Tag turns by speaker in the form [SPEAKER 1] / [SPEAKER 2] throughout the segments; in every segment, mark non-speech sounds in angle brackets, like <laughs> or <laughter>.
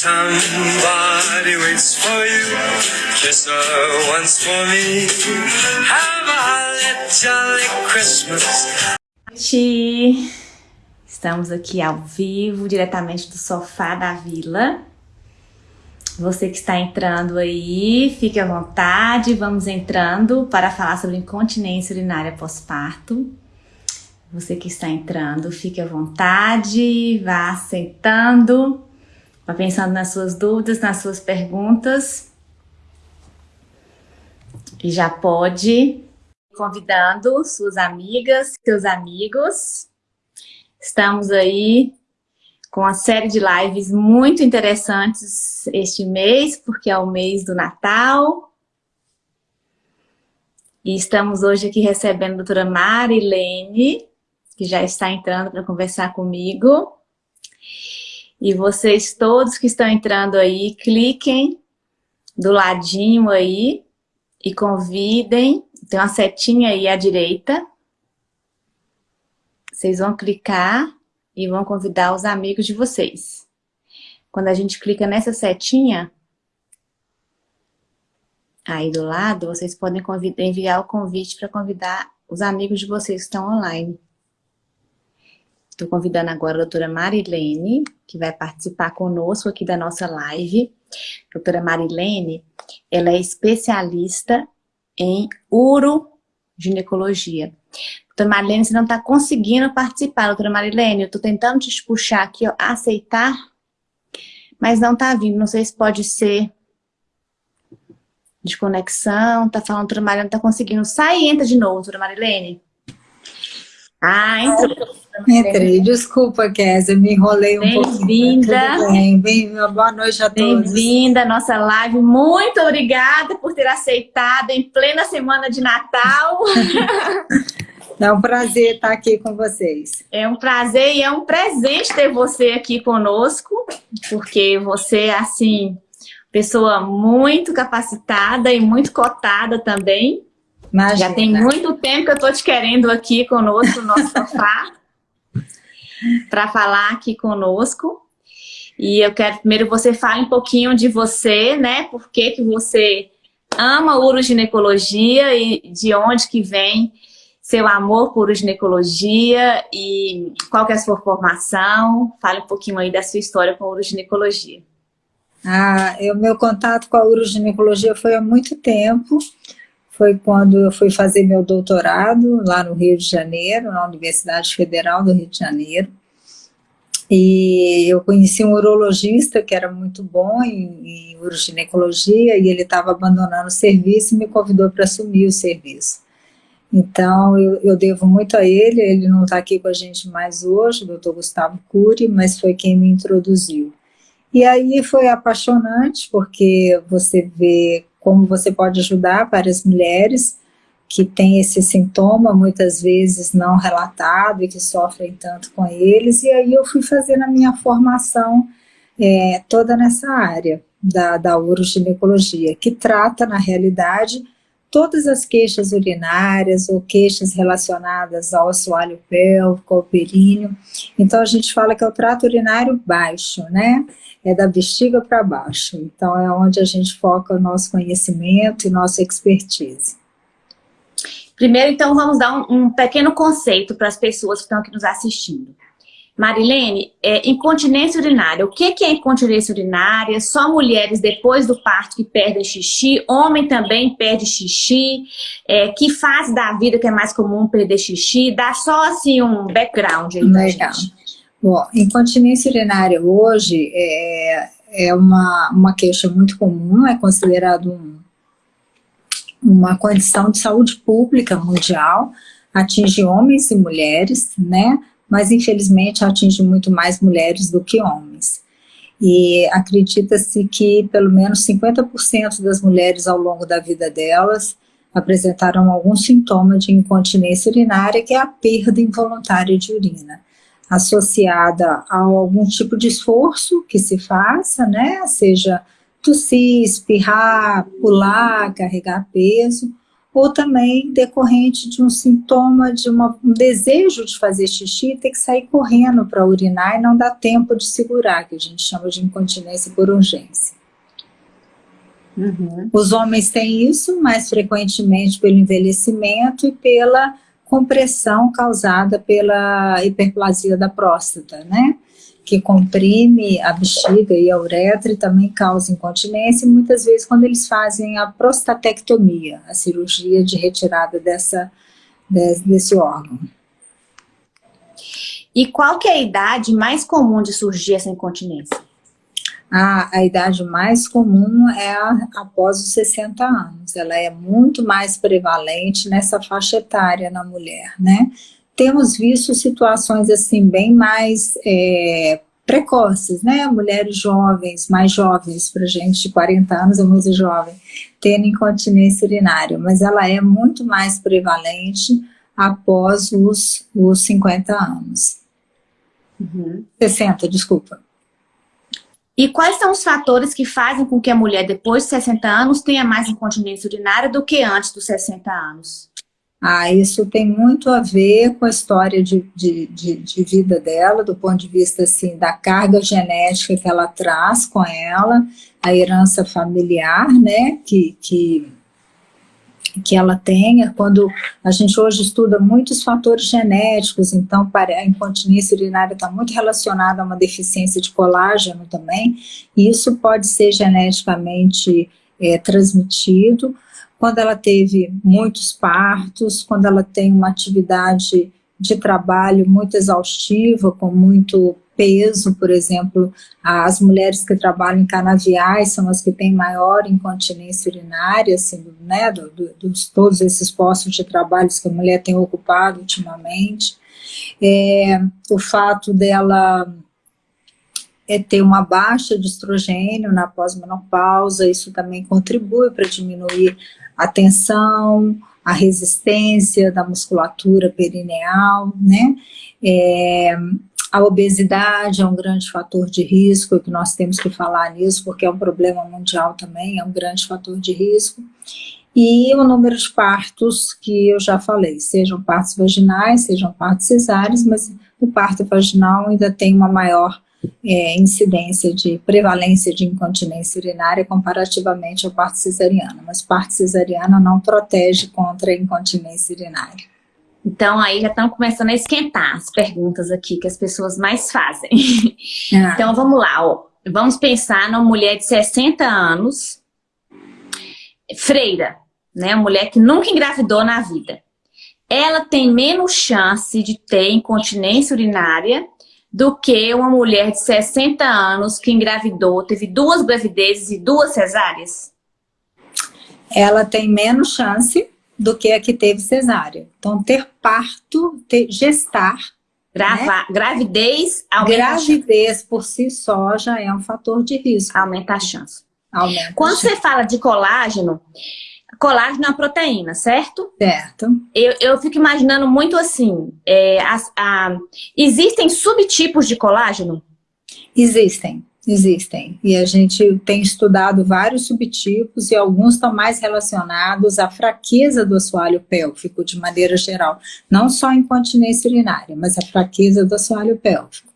[SPEAKER 1] Somebody waits for you, once for me. Have a jolly Christmas.
[SPEAKER 2] Estamos aqui ao vivo, diretamente do sofá da vila. Você que está entrando aí, fique à vontade, vamos entrando para falar sobre incontinência urinária pós-parto. Você que está entrando, fique à vontade, vá sentando, vá pensando nas suas dúvidas, nas suas perguntas. E já pode convidando suas amigas, seus amigos. Estamos aí com uma série de lives muito interessantes este mês, porque é o mês do Natal. E estamos hoje aqui recebendo a doutora Marilene, que já está entrando para conversar comigo. E vocês todos que estão entrando aí, cliquem do ladinho aí e convidem. Tem uma setinha aí à direita. Vocês vão clicar e vão convidar os amigos de vocês. Quando a gente clica nessa setinha, aí do lado, vocês podem enviar o convite para convidar os amigos de vocês que estão online. Estou convidando agora a doutora Marilene, que vai participar conosco aqui da nossa live. Doutora Marilene, ela é especialista em uroginecologia. Doutora Marilene, você não está conseguindo participar, doutora Marilene. Eu estou tentando te puxar aqui, ó, aceitar, mas não está vindo. Não sei se pode ser de conexão. Tá falando, doutora Marilene, não está conseguindo. Sai e entra de novo, doutora Marilene. Ah, entrou.
[SPEAKER 3] Entrei, desculpa, Kézia, me enrolei um pouquinho.
[SPEAKER 2] Bem-vinda.
[SPEAKER 3] Bem, bem, boa noite a todos.
[SPEAKER 2] Bem-vinda à nossa live. Muito obrigada por ter aceitado em plena semana de Natal. <laughs>
[SPEAKER 3] É um prazer estar aqui com vocês.
[SPEAKER 2] É um prazer e é um presente ter você aqui conosco, porque você é, assim, pessoa muito capacitada e muito cotada também. Imagina. Já tem muito tempo que eu estou te querendo aqui conosco no nosso sofá <laughs> para falar aqui conosco. E eu quero primeiro você fale um pouquinho de você, né? Por que, que você ama uroginecologia e de onde que vem seu amor por uroginecologia e qual que é a sua formação. Fale um pouquinho aí da sua história com uroginecologia.
[SPEAKER 3] Ah, o meu contato com a uroginecologia foi há muito tempo. Foi quando eu fui fazer meu doutorado lá no Rio de Janeiro, na Universidade Federal do Rio de Janeiro. E eu conheci um urologista que era muito bom em, em uroginecologia e ele estava abandonando o serviço e me convidou para assumir o serviço. Então, eu, eu, devo muito a ele, ele não está aqui com a gente mais hoje, o doutor Gustavo Cury, mas foi quem me introduziu. E aí foi apaixonante, porque você vê como você pode ajudar várias mulheres que têm esse sintoma, muitas vezes não relatado, e que sofrem tanto com eles, e aí eu fui fazendo a minha formação é, toda nessa área da, da uroginecologia, que trata, na realidade, todas as queixas urinárias ou queixas relacionadas ao assoalho pélvico, ao períneo. Então, a gente fala que é o trato urinário baixo, né? É da bexiga para baixo. Então, é onde a gente foca o nosso conhecimento e nossa expertise.
[SPEAKER 2] Primeiro, então, vamos dar um, um pequeno conceito para as pessoas que estão aqui nos assistindo. Marilene, é, incontinência urinária. O que, que é incontinência urinária? Só mulheres depois do parto que perdem xixi, homem também perde xixi. É, que fase da vida que é mais comum perder xixi? Dá só assim um background aí
[SPEAKER 3] Legal. Bom, incontinência urinária hoje é, é uma, uma queixa muito comum, é considerado um, uma condição de saúde pública mundial, atinge homens e mulheres, né? Mas infelizmente atinge muito mais mulheres do que homens. E acredita-se que pelo menos 50% das mulheres ao longo da vida delas apresentaram algum sintoma de incontinência urinária, que é a perda involuntária de urina, associada a algum tipo de esforço que se faça, né, seja tossir, espirrar, pular, carregar peso, ou também decorrente de um sintoma, de uma, um desejo de fazer xixi, ter que sair correndo para urinar e não dá tempo de segurar, que a gente chama de incontinência por urgência. Uhum. Os homens têm isso mais frequentemente pelo envelhecimento e pela compressão causada pela hiperplasia da próstata, né? Que comprime a bexiga e a uretra e também causa incontinência, muitas vezes quando eles fazem a prostatectomia, a cirurgia de retirada dessa, desse órgão.
[SPEAKER 2] E qual que é a idade mais comum de surgir essa incontinência?
[SPEAKER 3] A, a idade mais comum é a, após os 60 anos, ela é muito mais prevalente nessa faixa etária na mulher, né? Temos visto situações assim bem mais é, precoces, né? Mulheres jovens, mais jovens, para gente de 40 anos é muito jovem, tendo incontinência urinária, mas ela é muito mais prevalente após os, os 50 anos. Uhum. 60, desculpa.
[SPEAKER 2] E quais são os fatores que fazem com que a mulher, depois de 60 anos, tenha mais incontinência urinária do que antes dos 60 anos?
[SPEAKER 3] Ah, isso tem muito a ver com a história de, de, de, de, vida dela, do ponto de vista assim, da carga genética que ela traz com ela, a herança familiar, né, que, que, que ela tenha. Quando a gente hoje estuda muitos fatores genéticos, então a incontinência urinária está muito relacionada a uma deficiência de colágeno também, e isso pode ser geneticamente é, transmitido quando ela teve muitos partos, quando ela tem uma atividade de trabalho muito exaustiva, com muito peso, por exemplo, as mulheres que trabalham em canaviais são as que têm maior incontinência urinária, assim, né, do, do, dos todos esses postos de trabalho que a mulher tem ocupado ultimamente. É, o fato dela é ter uma baixa de estrogênio na pós-menopausa, isso também contribui para diminuir a tensão, a resistência da musculatura perineal, né? É, a obesidade é um grande fator de risco, que nós temos que falar nisso, porque é um problema mundial também, é um grande fator de risco. E o número de partos que eu já falei, sejam partos vaginais, sejam partos cesáreos, mas o parto vaginal ainda tem uma maior é, incidência de prevalência de incontinência urinária comparativamente ao parto cesariano, mas parto cesariano não protege contra a incontinência urinária.
[SPEAKER 2] Então aí já estão começando a esquentar as perguntas aqui que as pessoas mais fazem. Ah. Então vamos lá, ó. vamos pensar numa mulher de 60 anos, freira, né, uma mulher que nunca engravidou na vida. Ela tem menos chance de ter incontinência urinária do que uma mulher de 60 anos que engravidou, teve duas gravidezes e duas cesáreas?
[SPEAKER 3] Ela tem menos chance do que a que teve cesárea. Então, ter parto, ter, gestar...
[SPEAKER 2] Grava, né? Gravidez
[SPEAKER 3] aumenta Gravidez por si só já é um fator de risco.
[SPEAKER 2] Aumenta a chance. Aumenta Quando a chance. você fala de colágeno, colágeno é uma proteína, certo?
[SPEAKER 3] Certo.
[SPEAKER 2] Eu, eu fico imaginando muito assim, é, a, a, existem subtipos de colágeno?
[SPEAKER 3] Existem, existem. E a gente tem estudado vários subtipos e alguns estão mais relacionados à fraqueza do assoalho pélvico, de maneira geral. Não só incontinência urinária, mas a fraqueza do assoalho pélvico.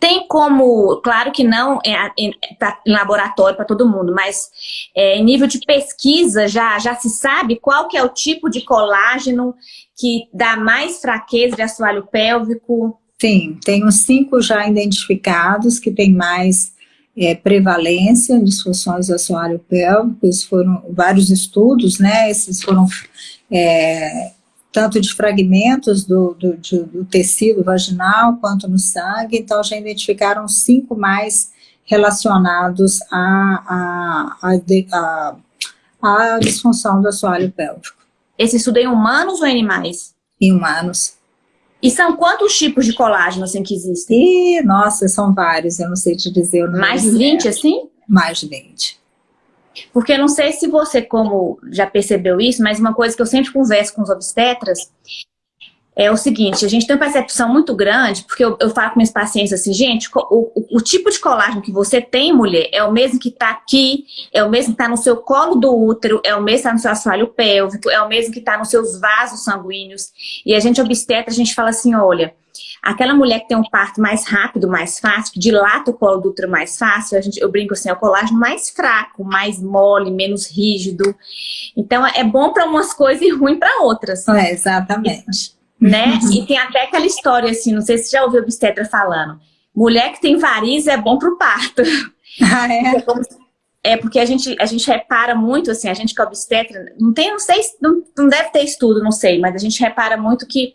[SPEAKER 2] Tem como, claro que não é, em, tá em laboratório para todo mundo, mas é, em nível de pesquisa já, já se sabe qual que é o tipo de colágeno que dá mais fraqueza de assoalho pélvico?
[SPEAKER 3] Sim, tem uns cinco já identificados que tem mais é, prevalência de disfunções do assoalho pélvico, esses foram vários estudos, né, esses foram é, tanto de fragmentos do, do, do, tecido vaginal quanto no sangue, então já identificaram cinco mais relacionados à, à, à, à disfunção do assoalho pélvico.
[SPEAKER 2] Esse estudo é em humanos ou em animais?
[SPEAKER 3] Em humanos.
[SPEAKER 2] E são quantos tipos de colágeno assim que existem?
[SPEAKER 3] Ih, nossa, são vários, eu não sei te dizer.
[SPEAKER 2] Mais de 20 assim?
[SPEAKER 3] Mais de 20.
[SPEAKER 2] Porque eu não sei se você, como já percebeu isso, mas uma coisa que eu sempre converso com os obstetras é o seguinte, a gente tem uma percepção muito grande, porque eu, eu falo com minhas pacientes assim, gente, o, o, o, tipo de colágeno que você tem, mulher, é o mesmo que está aqui, é o mesmo que está no seu colo do útero, é o mesmo que está no seu assoalho pélvico, é o mesmo que está nos seus vasos sanguíneos. E a gente obstetra, a gente fala assim, olha, aquela mulher que tem um parto mais rápido, mais fácil, que dilata o colo do útero mais fácil, a gente, eu brinco assim, é o colágeno mais fraco, mais mole, menos rígido. Então, é bom para umas coisas e ruim para outras.
[SPEAKER 3] É, exatamente
[SPEAKER 2] né? E tem até aquela história assim, não sei se você já ouviu o obstetra falando, mulher que tem varizes é bom pro parto.
[SPEAKER 3] Ah, é? <laughs>
[SPEAKER 2] É porque a gente, a gente repara muito, assim, a gente que é obstetra, não tem, não sei, não, não deve ter estudo, não sei, mas a gente repara muito que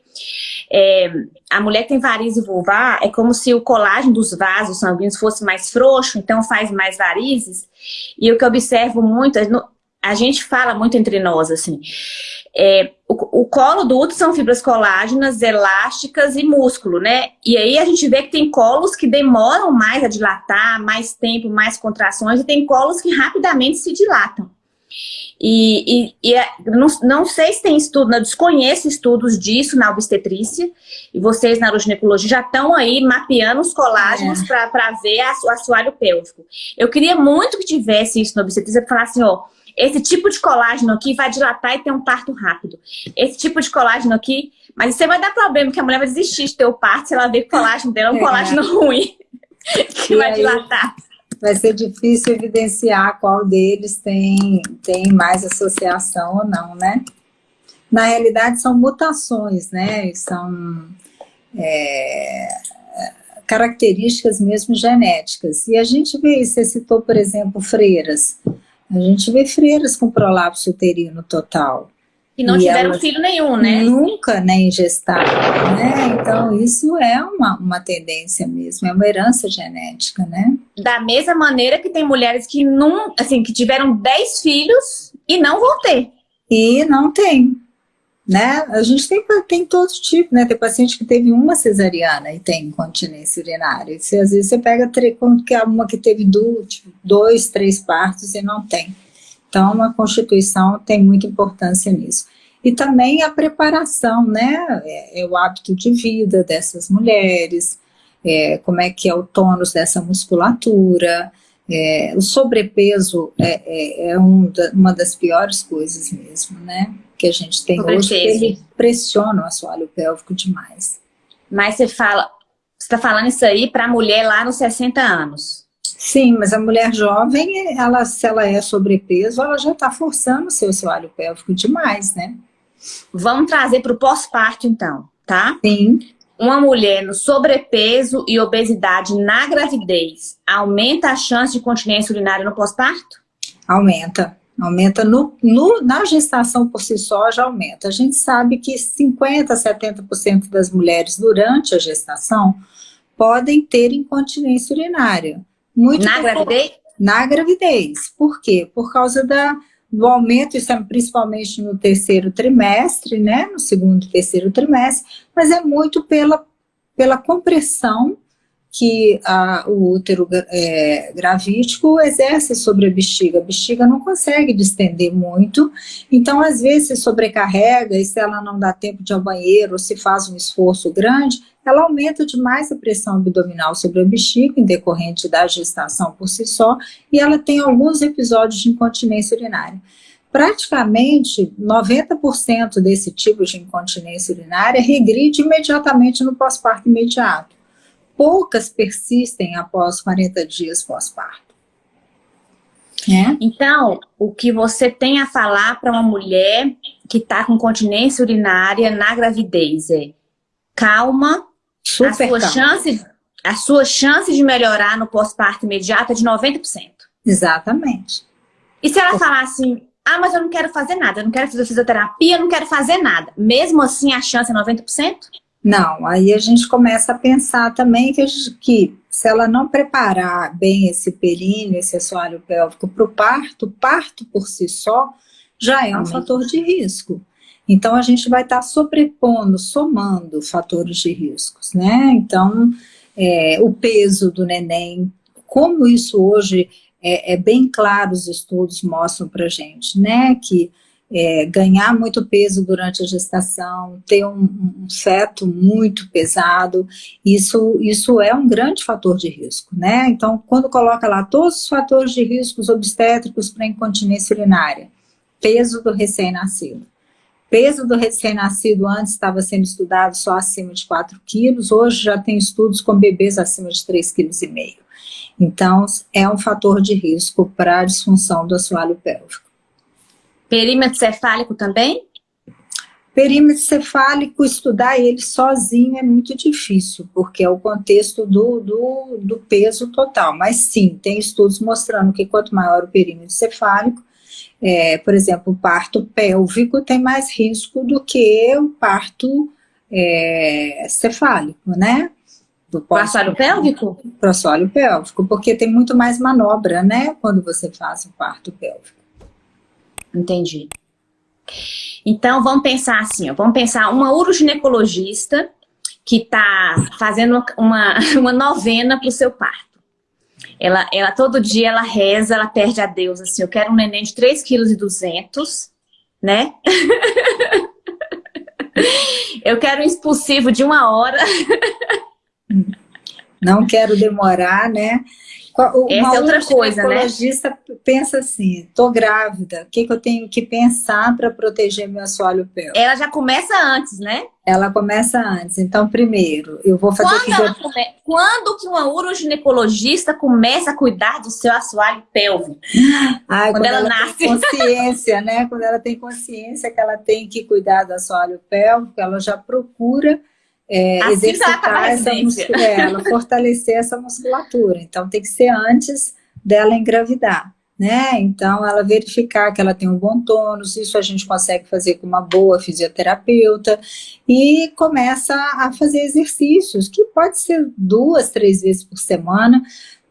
[SPEAKER 2] é, a mulher que tem varizes vulvar é como se o colágeno dos vasos sanguíneos fosse mais frouxo, então faz mais varizes. E o que eu observo muito, a gente fala muito entre nós, assim, é, o, o, colo do útero são fibras colágenas, elásticas e músculo, né? E aí a gente vê que tem colos que demoram mais a dilatar, mais tempo, mais contrações, e tem colos que rapidamente se dilatam. E, e, e é, não, não, sei se tem estudo, eu desconheço estudos disso na obstetrícia, e vocês na ginecologia já estão aí mapeando os colágenos é. para ver a, o assoalho pélvico. Eu queria muito que tivesse isso na obstetrícia, para falar assim, ó, esse tipo de colágeno aqui vai dilatar e ter um parto rápido. Esse tipo de colágeno aqui... Mas você vai dar problema, que a mulher vai desistir de ter o parto se ela ver que o colágeno dela é um é. colágeno <laughs> ruim. que e vai aí, dilatar.
[SPEAKER 3] Vai ser difícil evidenciar qual deles tem, tem mais associação ou não, né? Na realidade, são mutações, né? São... É, características mesmo genéticas. E a gente vê, você citou, por exemplo, freiras. A gente vê freiras com prolapso uterino total.
[SPEAKER 2] E não e tiveram filho nenhum, né?
[SPEAKER 3] Nunca nem gestaram, né? Então, isso é uma, uma tendência mesmo, é uma herança genética, né?
[SPEAKER 2] Da mesma maneira que tem mulheres que, não, assim, que tiveram 10 filhos e não vão ter.
[SPEAKER 3] E não tem, né? A gente tem, tem todos os tipos, né? Tem paciente que teve uma cesariana e tem incontinência urinária. E às vezes você pega é uma que teve tipo, dois, três partos e não tem. Então, a Constituição tem muita importância nisso. E também a preparação, né? É, é o hábito de vida dessas mulheres, é, como é que é o tônus dessa musculatura, é, o sobrepeso é, é, é um da, uma das piores coisas mesmo, né? Que a gente tem hoje, ele pressiona o assoalho pélvico demais.
[SPEAKER 2] Mas você fala, você está falando isso aí para a mulher lá nos 60 anos?
[SPEAKER 3] Sim, mas a mulher jovem, ela, se ela é sobrepeso, ela já está forçando o seu assoalho pélvico demais, né?
[SPEAKER 2] Vamos trazer para o pós-parto, então, tá?
[SPEAKER 3] Sim
[SPEAKER 2] uma mulher no sobrepeso e obesidade na gravidez aumenta a chance de continência urinária no pós-parto?
[SPEAKER 3] Aumenta. Aumenta no, no, na gestação por si só, já aumenta. A gente sabe que 50% a 70% das mulheres durante a gestação podem ter incontinência urinária.
[SPEAKER 2] Muito na gravidez?
[SPEAKER 3] Na gravidez. Por quê? Por causa da, do aumento, isso é principalmente no terceiro trimestre, né, no segundo e terceiro trimestre, mas é muito pela, pela compressão que a, o útero é, gravídico exerce sobre a bexiga. A bexiga não consegue distender muito, então às vezes se sobrecarrega e se ela não dá tempo de ir ao banheiro ou se faz um esforço grande, ela aumenta demais a pressão abdominal sobre a bexiga, em decorrente da gestação por si só, e ela tem alguns episódios de incontinência urinária. Praticamente 90% desse tipo de incontinência urinária regride imediatamente no pós-parto imediato. Poucas persistem após 40 dias pós-parto.
[SPEAKER 2] É. Então, o que você tem a falar para uma mulher que está com continência urinária na gravidez é calma, Super a sua, chance, a sua chance de melhorar no pós-parto imediato é de 90%.
[SPEAKER 3] Exatamente.
[SPEAKER 2] E se ela falar assim, ah, mas eu não quero fazer nada, eu não quero fazer fisioterapia, eu não quero fazer nada. Mesmo assim, a chance é 90%?
[SPEAKER 3] Não, aí a gente começa a pensar também que, que se ela não preparar bem esse períneo, esse assoalho pélvico para o parto, o parto por si só já é um fator de risco. Então, a gente vai estar tá sobrepondo, somando fatores de riscos, né? Então, é, o peso do neném, como isso hoje é, é bem claro, os estudos mostram para gente, né? Que é, ganhar muito peso durante a gestação, ter um, um, feto muito pesado, isso, isso é um grande fator de risco, né? Então, quando coloca lá todos os fatores de riscos obstétricos para incontinência urinária, peso do recém-nascido. Peso do recém-nascido antes estava sendo estudado só acima de 4 quilos, hoje já tem estudos com bebês acima de 3,5 kg. Então, é um fator de risco para a disfunção do assoalho pélvico.
[SPEAKER 2] Perímetro cefálico também?
[SPEAKER 3] Perímetro cefálico, estudar ele sozinho é muito difícil, porque é o contexto do, do, do peso total. Mas sim, tem estudos mostrando que quanto maior o perímetro cefálico, é, por exemplo, o parto pélvico tem mais risco do que o parto é, cefálico, né?
[SPEAKER 2] Do assoalho pélvico?
[SPEAKER 3] Assoalho pélvico, porque tem muito mais manobra, né? Quando você faz o parto pélvico.
[SPEAKER 2] Entendi. Então, vamos pensar assim, ó, vamos pensar uma uroginecologista que está fazendo uma, <laughs> uma novena para o seu parto. Ela, ela, todo dia, ela reza, ela perde a Deus, assim, eu quero um neném de 3,2 kg, né? <laughs> eu quero um expulsivo de uma hora.
[SPEAKER 3] Não quero demorar, né?
[SPEAKER 2] Essa é outra coisa, né? O
[SPEAKER 3] ginecologista pensa assim, tô grávida, o que, que eu tenho que pensar para proteger meu assoalho pélvico?
[SPEAKER 2] Ela já começa antes, né?
[SPEAKER 3] Ela começa antes. Então, primeiro, eu vou fazer...
[SPEAKER 2] Quando, come... Quando que uma uroginecologista começa a cuidar do seu assoalho pélvico?
[SPEAKER 3] Ai, quando, quando ela, ela nasce. consciência, né? Quando ela tem consciência que ela tem que cuidar do assoalho pélvico, ela já procura é, assim exercitar essa musculatura, fortalecer essa musculatura. Então tem que ser antes dela engravidar. Né? Então, ela verificar que ela tem um bom tônus, isso a gente consegue fazer com uma boa fisioterapeuta, e começa a fazer exercícios, que pode ser duas, três vezes por semana,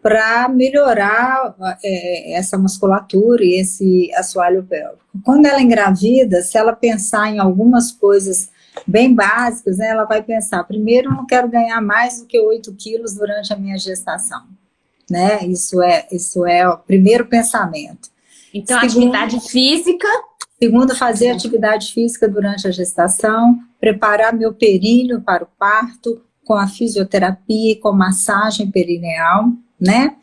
[SPEAKER 3] para melhorar é, essa musculatura e esse assoalho pélvico. Quando ela engravida, se ela pensar em algumas coisas bem básicas, né, ela vai pensar, primeiro, eu não quero ganhar mais do que 8 quilos durante a minha gestação. Né? Isso, é, isso é o primeiro pensamento.
[SPEAKER 2] Então, segundo, atividade física...
[SPEAKER 3] Segundo, fazer atividade física durante a gestação, preparar meu períneo para o parto, com a fisioterapia, com massagem perineal, né?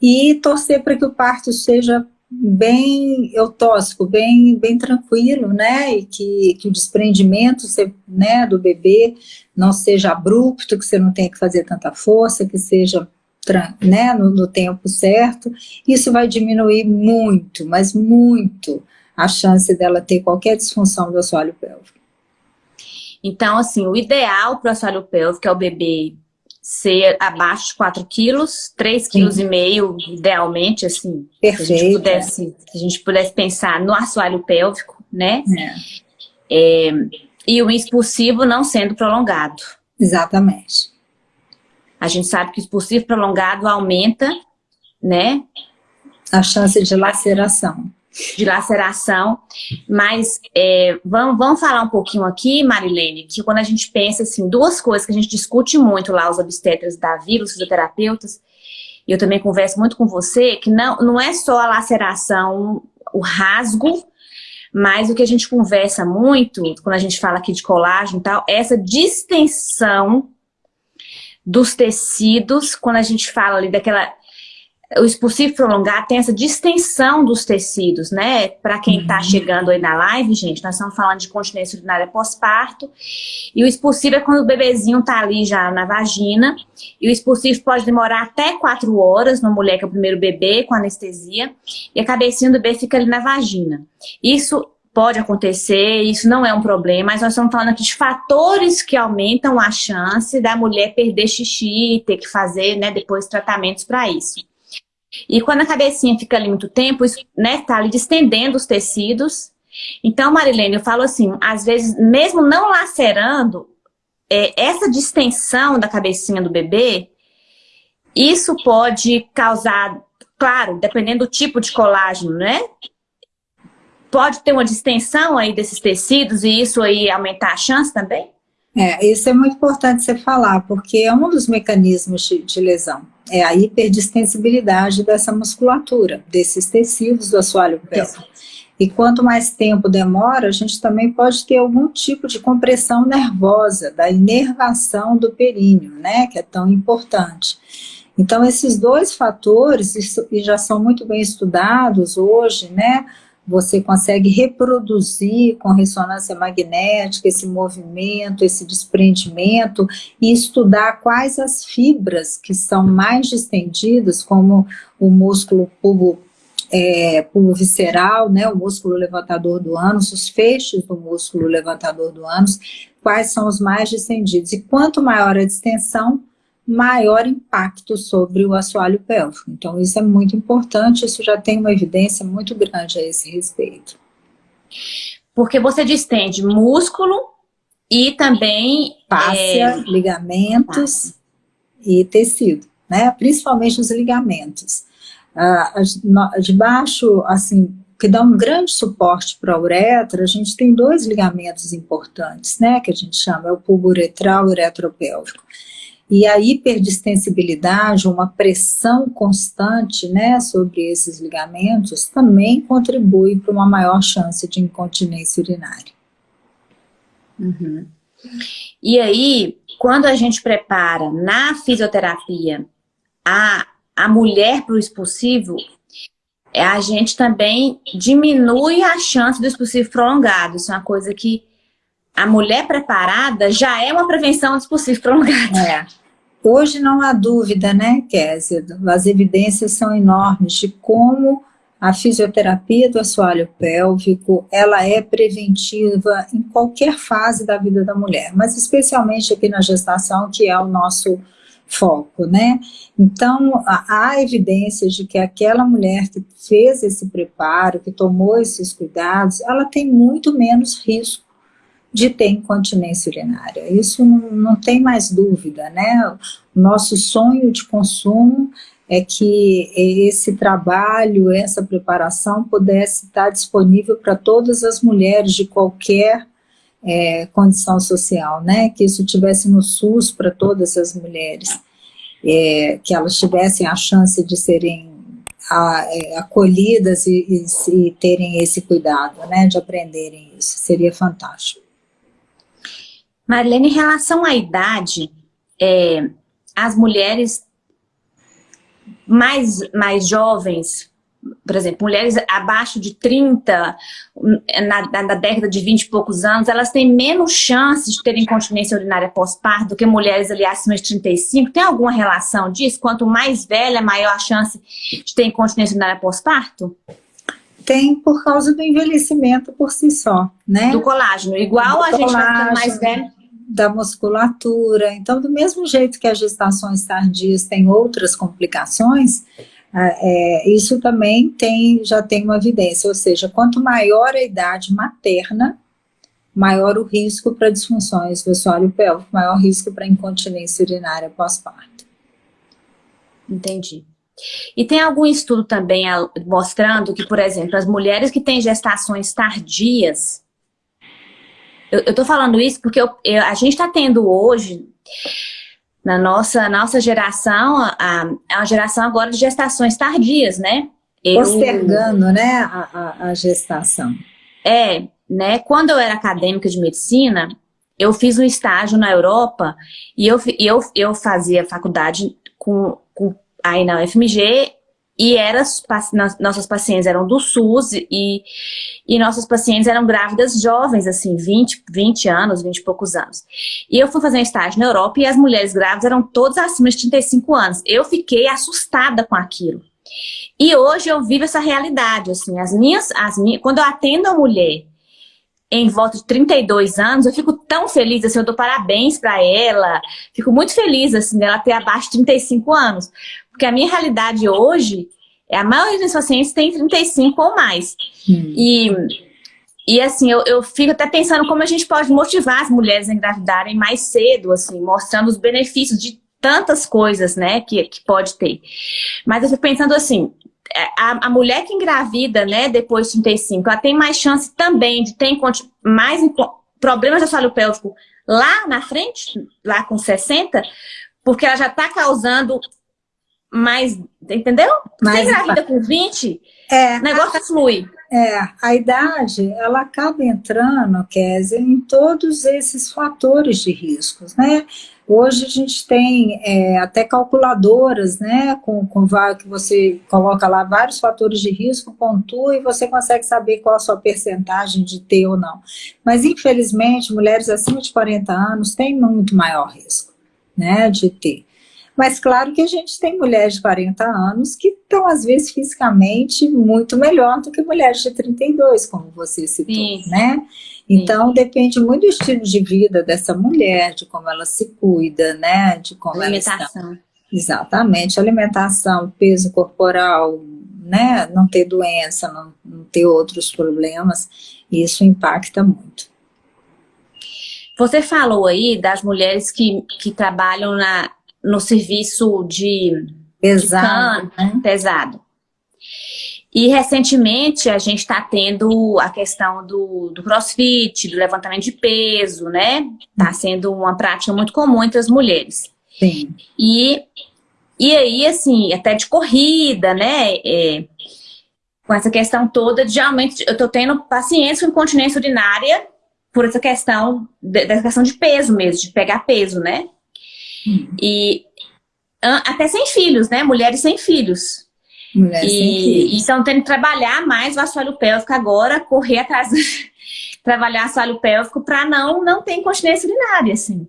[SPEAKER 3] E torcer para que o parto seja bem eutóxico, bem, bem tranquilo, né, e que, que o desprendimento né, do bebê não seja abrupto, que você não tenha que fazer tanta força, que seja né, no, no tempo certo, isso vai diminuir muito, mas muito, a chance dela ter qualquer disfunção do assoalho pélvico.
[SPEAKER 2] Então, assim, o ideal para o assoalho pélvico é o bebê ser abaixo de 4 quilos, 3 quilos e meio, idealmente, assim.
[SPEAKER 3] Perfeito.
[SPEAKER 2] Se a gente pudesse, se a gente pudesse pensar no assoalho pélvico, né? É. É, e o expulsivo não sendo prolongado.
[SPEAKER 3] Exatamente.
[SPEAKER 2] A gente sabe que o expulsivo prolongado aumenta, né?
[SPEAKER 3] A chance de laceração
[SPEAKER 2] de laceração, mas é, vamos, vamos falar um pouquinho aqui, Marilene, que quando a gente pensa assim, duas coisas que a gente discute muito lá, os obstetras da vida, os fisioterapeutas, e eu também converso muito com você, que não, não é só a laceração, o rasgo, mas o que a gente conversa muito, quando a gente fala aqui de colágeno e tal, é essa distensão dos tecidos, quando a gente fala ali daquela o expulsivo prolongado tem essa distensão dos tecidos, né? Para quem está uhum. chegando aí na live, gente, nós estamos falando de continência urinária pós-parto. E o expulsivo é quando o bebezinho está ali já na vagina. E o expulsivo pode demorar até quatro horas na mulher que é o primeiro bebê, com anestesia. E a cabecinha do bebê fica ali na vagina. Isso pode acontecer, isso não é um problema, mas nós estamos falando aqui de fatores que aumentam a chance da mulher perder xixi, ter que fazer né, depois tratamentos para isso. E quando a cabecinha fica ali muito tempo, isso, né, tá ali distendendo os tecidos. Então, Marilene, eu falo assim, às vezes, mesmo não lacerando, é, essa distensão da cabecinha do bebê, isso pode causar, claro, dependendo do tipo de colágeno, né? Pode ter uma distensão aí desses tecidos e isso aí aumentar a chance também?
[SPEAKER 3] É, isso é muito importante você falar, porque é um dos mecanismos de, de lesão é a hiperdistensibilidade dessa musculatura, desses tecidos do assoalho pélvico. E quanto mais tempo demora, a gente também pode ter algum tipo de compressão nervosa, da inervação do períneo, né, que é tão importante. Então, esses dois fatores, e já são muito bem estudados hoje, né, você consegue reproduzir com ressonância magnética esse movimento, esse desprendimento e estudar quais as fibras que são mais distendidas, como o músculo pubo, é, pubo visceral, né, o músculo levantador do ânus, os feixes do músculo levantador do ânus, quais são os mais distendidos. E quanto maior a distensão, maior impacto sobre o assoalho pélvico. Então, isso é muito importante, isso já tem uma evidência muito grande a esse respeito.
[SPEAKER 2] Porque você distende músculo e também...
[SPEAKER 3] Fáscia, é... ligamentos e tecido, né? Principalmente os ligamentos. Ah, debaixo, assim, que dá um grande suporte para a uretra, a gente tem dois ligamentos importantes, né? Que a gente chama, é o pulbo uretral e o uretropélvico. E a hiperdistensibilidade, uma pressão constante né, sobre esses ligamentos, também contribui para uma maior chance de incontinência urinária.
[SPEAKER 2] Uhum. E aí, quando a gente prepara na fisioterapia a, a mulher para o expulsivo, a gente também diminui a chance do expulsivo prolongado. Isso é uma coisa que a mulher preparada já é uma prevenção do expulsivo prolongado.
[SPEAKER 3] É. Hoje não há dúvida, né, Kézia? As evidências são enormes de como a fisioterapia do assoalho pélvico, ela é preventiva em qualquer fase da vida da mulher, mas especialmente aqui na gestação, que é o nosso foco, né? Então, há evidências de que aquela mulher que fez esse preparo, que tomou esses cuidados, ela tem muito menos risco de ter incontinência urinária. Isso não, não tem mais dúvida, né? O nosso sonho de consumo é que esse trabalho, essa preparação pudesse estar disponível para todas as mulheres de qualquer é, condição social, né? Que isso tivesse no SUS para todas as mulheres, é, que elas tivessem a chance de serem a, é, acolhidas e, e, e terem esse cuidado, né? De aprenderem isso, seria fantástico.
[SPEAKER 2] Marlene, em relação à idade, é, as mulheres mais, mais jovens, por exemplo, mulheres abaixo de 30, na, na, década de 20 e poucos anos, elas têm menos chances de terem incontinência urinária pós-parto do que mulheres ali acima de 35. Tem alguma relação disso? Quanto mais velha, maior a chance de ter incontinência urinária pós-parto?
[SPEAKER 3] Tem por causa do envelhecimento por si só, né?
[SPEAKER 2] Do colágeno, igual do a gente vai ficando mais velho.
[SPEAKER 3] Da musculatura. Então, do mesmo jeito que as gestações tardias têm outras complicações, é, isso também tem, já tem uma evidência, ou seja, quanto maior a idade materna, maior o risco para disfunções do assoalho pélvico, maior risco para incontinência urinária pós-parto.
[SPEAKER 2] Entendi. E tem algum estudo também mostrando que, por exemplo, as mulheres que têm gestações tardias, eu, estou falando isso porque eu, eu, a gente está tendo hoje, na nossa, nossa geração, a, a geração agora de gestações tardias, né?
[SPEAKER 3] Eu, Postergando, né, a, a, a gestação.
[SPEAKER 2] É, né, quando eu era acadêmica de medicina, eu fiz um estágio na Europa e eu, eu, eu fazia faculdade com, com aí na UFMG e era, nossas pacientes eram do SUS e, e nossas pacientes eram grávidas jovens, assim, 20, 20 anos, 20 e poucos anos. E eu fui fazer um estágio na Europa e as mulheres grávidas eram todas acima de 35 anos. Eu fiquei assustada com aquilo. E hoje eu vivo essa realidade, assim, as minhas, as minhas, quando eu atendo a mulher em volta de 32 anos, eu fico tão feliz, assim, eu dou parabéns para ela, fico muito feliz, assim, dela ter abaixo de 35 anos, porque a minha realidade hoje, é a maioria dos pacientes tem 35 ou mais. Hum. E, e assim, eu, eu fico até pensando como a gente pode motivar as mulheres a engravidarem mais cedo, assim, mostrando os benefícios de tantas coisas, né, que, que pode ter. Mas eu fico pensando assim, é, a, a, mulher que engravida, né, depois de 35, ela tem mais chance também de ter mais problemas de assoalho pélvico lá na frente, lá com 60, porque ela já está causando mais, entendeu? Mais Você engravida com 20, é, o negócio a, flui.
[SPEAKER 3] É, a idade, ela acaba entrando, Kézia, em todos esses fatores de riscos, né? Hoje a gente tem é, até calculadoras, né, com, com que você coloca lá vários fatores de risco, pontua e você consegue saber qual a sua percentagem de ter ou não. Mas infelizmente, mulheres acima de 40 anos têm muito maior risco, né, de ter. Mas claro que a gente tem mulheres de 40 anos que estão, às vezes, fisicamente muito melhor do que mulheres de 32, como você citou, Sim. né? Então, Sim. depende muito do estilo de vida dessa mulher, de como ela se cuida, né? De como
[SPEAKER 2] alimentação.
[SPEAKER 3] ela está... Exatamente, alimentação, peso corporal, né? Não ter doença, não, não ter outros problemas, isso impacta muito.
[SPEAKER 2] Você falou aí das mulheres que, que trabalham na, no serviço de
[SPEAKER 3] pesado,
[SPEAKER 2] de né? pesado. E recentemente a gente está tendo a questão do, do crossfit, do levantamento de peso, né? Está sendo uma prática muito comum entre as mulheres.
[SPEAKER 3] Sim.
[SPEAKER 2] E, e aí, assim, até de corrida, né? É, com essa questão toda de aumento, eu estou tendo paciência com incontinência urinária por essa questão, dessa questão de peso mesmo, de pegar peso, né? Hum. E até sem filhos, né? Mulheres sem filhos.
[SPEAKER 3] Mulheres e, sem filhos.
[SPEAKER 2] Então, tendo que trabalhar mais o assoalho pélvico agora, correr atrás, <laughs> trabalhar assoalho pélvico para não, não ter incontinência urinária, assim.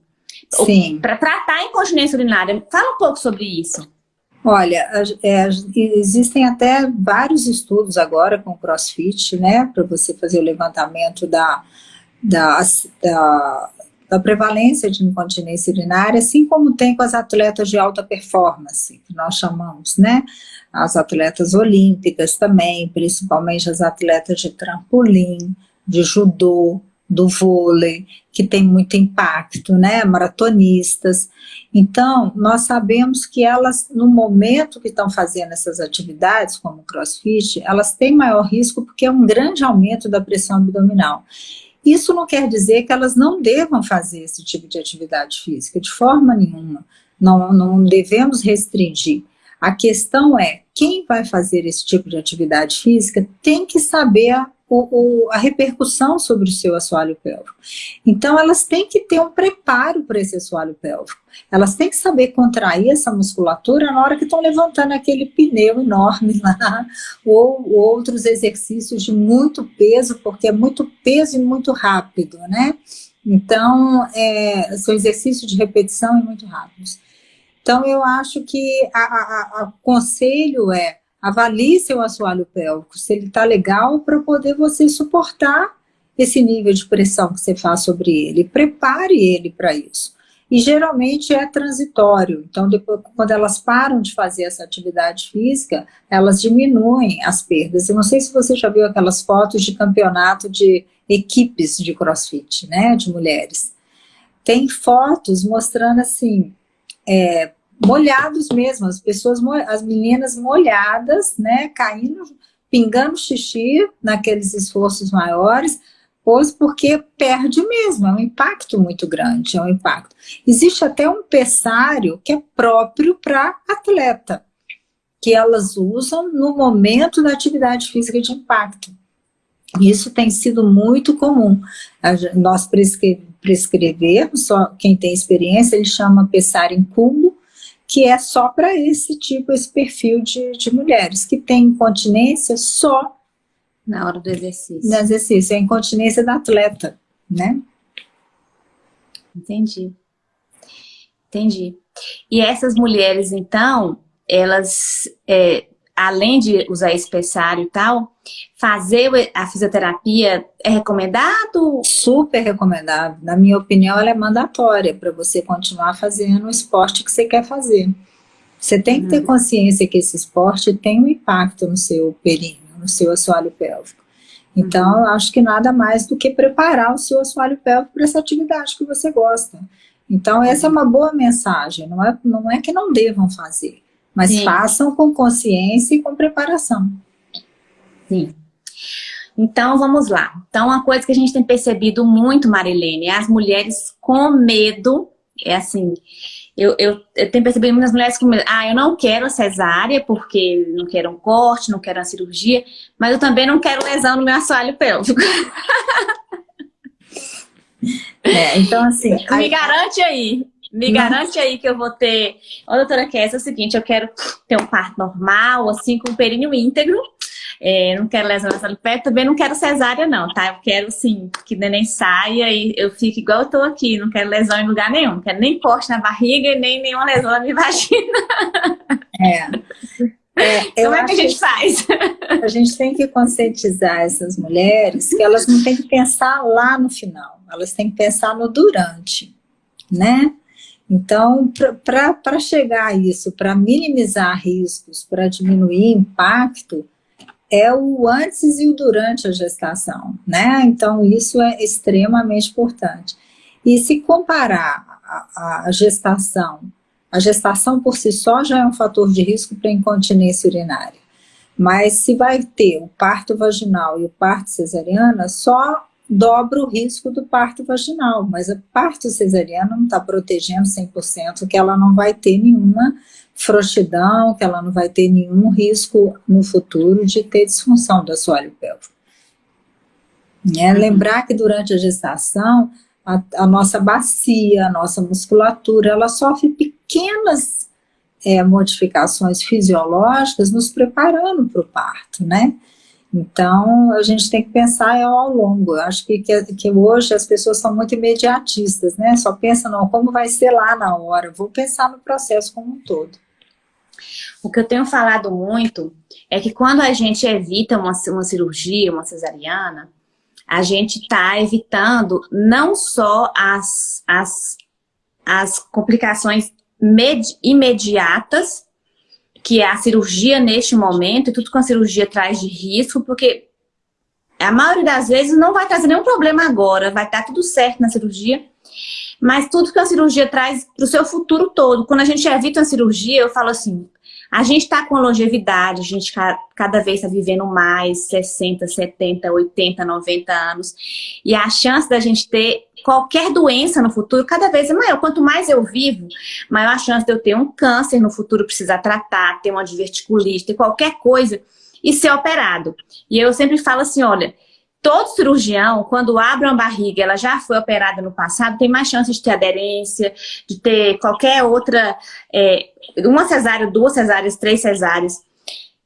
[SPEAKER 3] Sim.
[SPEAKER 2] Para tratar a incontinência urinária. Fala um pouco sobre isso.
[SPEAKER 3] Olha, é, existem até vários estudos agora com crossfit, né? Para você fazer o levantamento da, da, da da prevalência de incontinência urinária, assim como tem com as atletas de alta performance, que nós chamamos, né? As atletas olímpicas também, principalmente as atletas de trampolim, de judô, do vôlei, que tem muito impacto, né? Maratonistas. Então, nós sabemos que elas, no momento que estão fazendo essas atividades, como crossfit, elas têm maior risco porque é um grande aumento da pressão abdominal. Isso não quer dizer que elas não devam fazer esse tipo de atividade física, de forma nenhuma. Não, não devemos restringir. A questão é, quem vai fazer esse tipo de atividade física tem que saber o, a repercussão sobre o seu assoalho pélvico. Então, elas têm que ter um preparo para esse assoalho pélvico. Elas têm que saber contrair essa musculatura na hora que estão levantando aquele pneu enorme lá, ou, ou outros exercícios de muito peso, porque é muito peso e muito rápido, né? Então, é, são exercícios de repetição e muito rápidos. Então, eu acho que o conselho é avalie seu assoalho pélvico, se ele está legal, para poder você suportar esse nível de pressão que você faz sobre ele. Prepare ele para isso. E geralmente é transitório, então depois, quando elas param de fazer essa atividade física, elas diminuem as perdas. Eu não sei se você já viu aquelas fotos de campeonato de equipes de crossfit, né, de mulheres. Tem fotos mostrando assim, é, molhados mesmo, as pessoas, as meninas molhadas, né, caindo, pingando xixi naqueles esforços maiores, pois porque perde mesmo, é um impacto muito grande, é um impacto. Existe até um pessário que é próprio para atleta, que elas usam no momento da atividade física de impacto. Isso tem sido muito comum. Nós prescrevermos, só quem tem experiência, ele chama pessário em cubo, que é só para esse tipo, esse perfil de, de mulheres, que tem incontinência só
[SPEAKER 2] na hora do exercício.
[SPEAKER 3] No exercício, é a incontinência da atleta, né?
[SPEAKER 2] Entendi. Entendi. E essas mulheres, então, elas é, além de usar esse e tal, fazer a fisioterapia é recomendado?
[SPEAKER 3] Super recomendado. Na minha opinião, ela é mandatória para você continuar fazendo o esporte que você quer fazer. Você tem que ter uhum. consciência que esse esporte tem um impacto no seu períneo, no seu assoalho pélvico. Então, uhum. eu acho que nada mais do que preparar o seu assoalho pélvico para essa atividade que você gosta. Então, essa é uma boa mensagem. Não é, não é que não devam fazer mas Sim. façam com consciência e com preparação.
[SPEAKER 2] Sim. Então, vamos lá. Então, uma coisa que a gente tem percebido muito, Marilene, é as mulheres com medo é assim, eu, eu, eu, tenho percebido muitas mulheres que ah, eu não quero cesárea porque não quero um corte, não quero uma cirurgia, mas eu também não quero lesão no meu assoalho pélvico. <laughs>
[SPEAKER 3] É, então assim... <laughs>
[SPEAKER 2] Me aí... garante aí, me garante aí que eu vou ter... Ô, doutora Kess, é o seguinte, eu quero ter um parto normal, assim, com o períneo íntegro, é, não quero lesão nessa pé, também não quero cesárea não, tá? Eu quero, sim, que o neném saia e eu fique igual eu tô aqui, não quero lesão em lugar nenhum, não quero nem corte na barriga e nem nenhuma lesão na minha <laughs> vagina.
[SPEAKER 3] É.
[SPEAKER 2] é <laughs> Como é que a gente faz?
[SPEAKER 3] A gente tem que conscientizar essas mulheres que elas não têm que pensar lá no final, elas têm que pensar no durante, né? Então, para chegar a isso, para minimizar riscos, para diminuir impacto, é o antes e o durante a gestação, né? Então, isso é extremamente importante. E se comparar a, a gestação, a gestação por si só já é um fator de risco para incontinência urinária. Mas se vai ter o parto vaginal e o parto cesariana, só dobra o risco do parto vaginal, mas o parto cesariano não está protegendo 100%, que ela não vai ter nenhuma frouxidão, que ela não vai ter nenhum risco no futuro de ter disfunção do assoalho pélvico. É, lembrar que durante a gestação, a, a, nossa bacia, a nossa musculatura, ela sofre pequenas é, modificações fisiológicas nos preparando para o parto, né? Então, a gente tem que pensar ao longo. Eu acho que, que, que, hoje as pessoas são muito imediatistas, né? Só pensam, não, como vai ser lá na hora? Vou pensar no processo como um todo.
[SPEAKER 2] O que eu tenho falado muito é que quando a gente evita uma, uma cirurgia, uma cesariana, a gente está evitando não só as, as, as complicações imediatas, que é a cirurgia neste momento, e tudo com a cirurgia traz de risco, porque a maioria das vezes não vai trazer nenhum problema agora, vai estar tudo certo na cirurgia, mas tudo que a cirurgia traz para o seu futuro todo. Quando a gente evita a cirurgia, eu falo assim, a gente está com longevidade, a gente cada vez está vivendo mais, 60, 70, 80, 90 anos, e a chance da gente ter qualquer doença no futuro cada vez é maior. Quanto mais eu vivo, maior a chance de eu ter um câncer no futuro, precisar tratar, ter uma diverticulite, ter qualquer coisa e ser operado. E eu sempre falo assim, olha, todo cirurgião, quando abre uma barriga, ela já foi operada no passado, tem mais chance de ter aderência, de ter qualquer outra, é, uma cesárea, duas cesáreas, três cesáreas.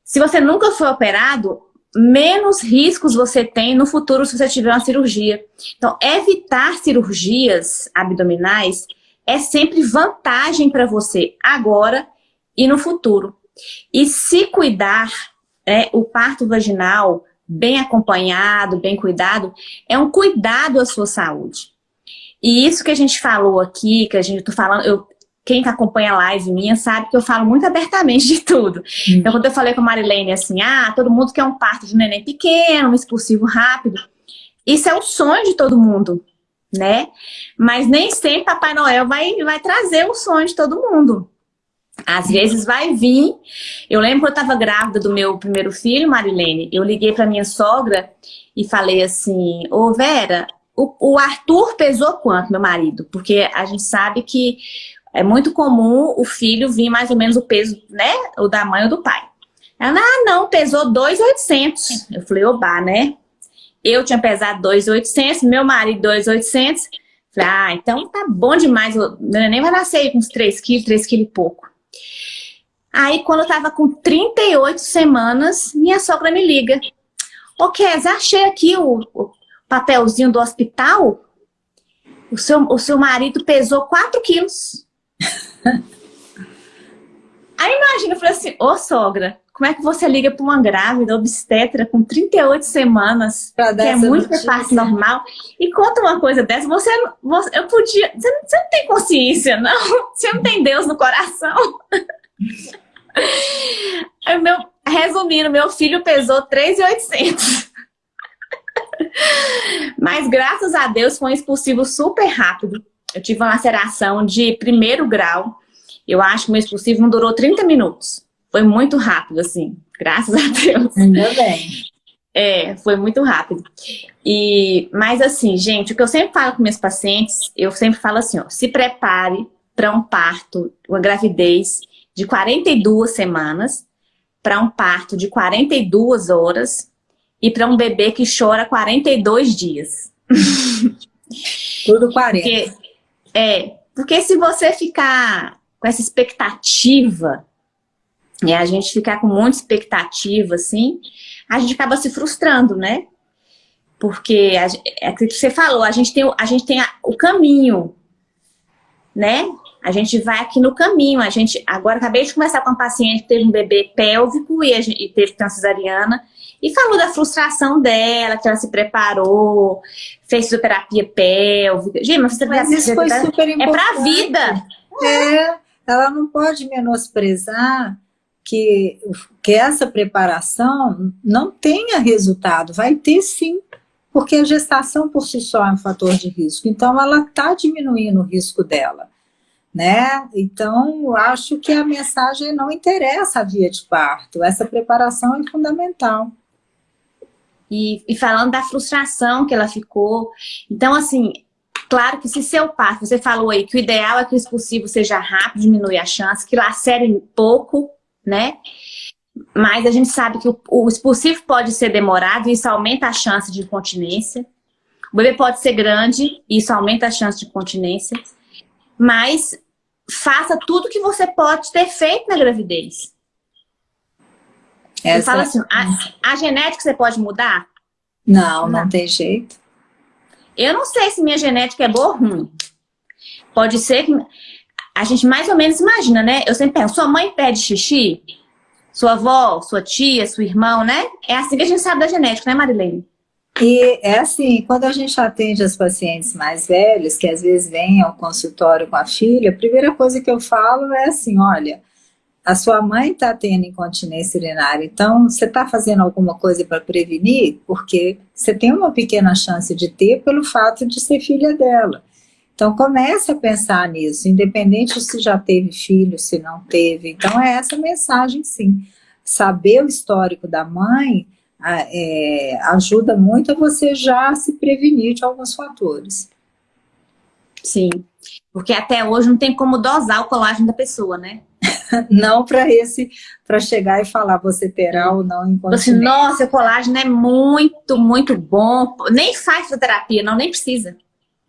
[SPEAKER 2] Se você nunca foi operado, menos riscos você tem no futuro se você tiver uma cirurgia. Então, evitar cirurgias abdominais é sempre vantagem para você agora e no futuro. E se cuidar, é, o parto vaginal, bem acompanhado, bem cuidado, é um cuidado à sua saúde. E isso que a gente falou aqui, que a gente tô falando, eu, quem acompanha a live minha sabe que eu falo muito abertamente de tudo. Hum. Então, quando eu falei com a Marilene assim, ah, todo mundo quer um parto de um neném pequeno, um expulsivo rápido. Isso é o sonho de todo mundo, né? Mas nem sempre Papai Noel vai, vai trazer o sonho de todo mundo. Às vezes vai vir. Eu lembro que eu estava grávida do meu primeiro filho, Marilene. Eu liguei para minha sogra e falei assim, ô Vera, o, o Arthur pesou quanto, meu marido? Porque a gente sabe que é muito comum o filho vir mais ou menos o peso, né? O da mãe ou do pai. Ela, ah, não, pesou 2,800. Eu falei, oba, né? Eu tinha pesado 2,800, meu marido 2,800. Falei, ah, então tá bom demais. O neném vai nascer com uns 3 quilos, 3 quilos e pouco. Aí, quando eu tava com 38 semanas, minha sogra me liga. Ô, Kes, achei aqui o, o papelzinho do hospital. O seu, o seu marido pesou 4 quilos. Aí imagina, eu falei assim, ô sogra, como é que você liga para uma grávida obstetra com 38 semanas, que é muito parte normal, e conta uma coisa dessa, você, você eu podia, você não, você não tem consciência, não? <laughs> Você não tem Deus no coração? <laughs> meu, resumindo, meu filho pesou 3,800. <laughs> Mas graças a Deus foi um expulsivo super rápido. Eu tive uma laceração de primeiro grau. Eu acho que o meu expulsivo não durou 30 minutos. Foi muito rápido, assim. Graças a Deus.
[SPEAKER 3] Ainda bem.
[SPEAKER 2] É, foi muito rápido. E, mas assim, gente, o que eu sempre falo com meus pacientes, eu sempre falo assim, ó, se prepare para um parto, uma gravidez de 42 semanas, para um parto de 42 horas e para um bebê que chora 42 dias.
[SPEAKER 3] Tudo 40.
[SPEAKER 2] Porque, é, porque se você ficar com essa expectativa, e a gente ficar com muita expectativa, assim, a gente acaba se frustrando, né? Porque, é aquilo que você falou, a gente tem, a gente tem o caminho, né? A gente vai aqui no caminho. A gente, agora acabei de conversar com uma paciente que teve um bebê pélvico e, gente, e teve uma cesariana e falou da frustração dela, que ela se preparou, fez fisioterapia pélvica. Gente, mas,
[SPEAKER 3] mas isso foi super importante.
[SPEAKER 2] É pra vida.
[SPEAKER 3] É, ela não pode menosprezar que, que essa preparação não tenha resultado. Vai ter sim, porque a gestação por si só é um fator de risco. Então, ela está diminuindo o risco dela né? Então, acho que a mensagem não interessa a via de parto, essa preparação é fundamental.
[SPEAKER 2] E, e, falando da frustração que ela ficou, então assim, claro que se seu parto, você falou aí que o ideal é que o expulsivo seja rápido, diminui a chance, que lacere pouco, né? Mas a gente sabe que o, o expulsivo pode ser demorado e isso aumenta a chance de incontinência. O bebê pode ser grande e isso aumenta a chance de incontinência. Mas faça tudo que você pode ter feito na gravidez. Essa... Eu falo assim, a, a, genética você pode mudar?
[SPEAKER 3] Não, não, não tem jeito.
[SPEAKER 2] Eu não sei se minha genética é boa ou ruim. Pode ser que... A gente mais ou menos imagina, né? Eu sempre penso, sua mãe pede xixi? Sua avó, sua tia, seu irmão, né? É assim que a gente sabe da genética, né, Marilene?
[SPEAKER 3] E é assim, quando a gente atende as pacientes mais velhas, que às vezes vêm ao consultório com a filha, a primeira coisa que eu falo é assim, olha, a sua mãe está tendo incontinência urinária, então você está fazendo alguma coisa para prevenir? Porque você tem uma pequena chance de ter pelo fato de ser filha dela. Então comece a pensar nisso, independente se já teve filho, se não teve. Então é essa mensagem sim. Saber o histórico da mãe é, ajuda muito a você já se prevenir de alguns fatores.
[SPEAKER 2] Sim, porque até hoje não tem como dosar o colágeno da pessoa, né? <laughs>
[SPEAKER 3] não para esse, para chegar e falar você terá ou não
[SPEAKER 2] incontinência. Nossa, o colágeno é muito, muito bom. Nem faz fisioterapia, não, nem precisa.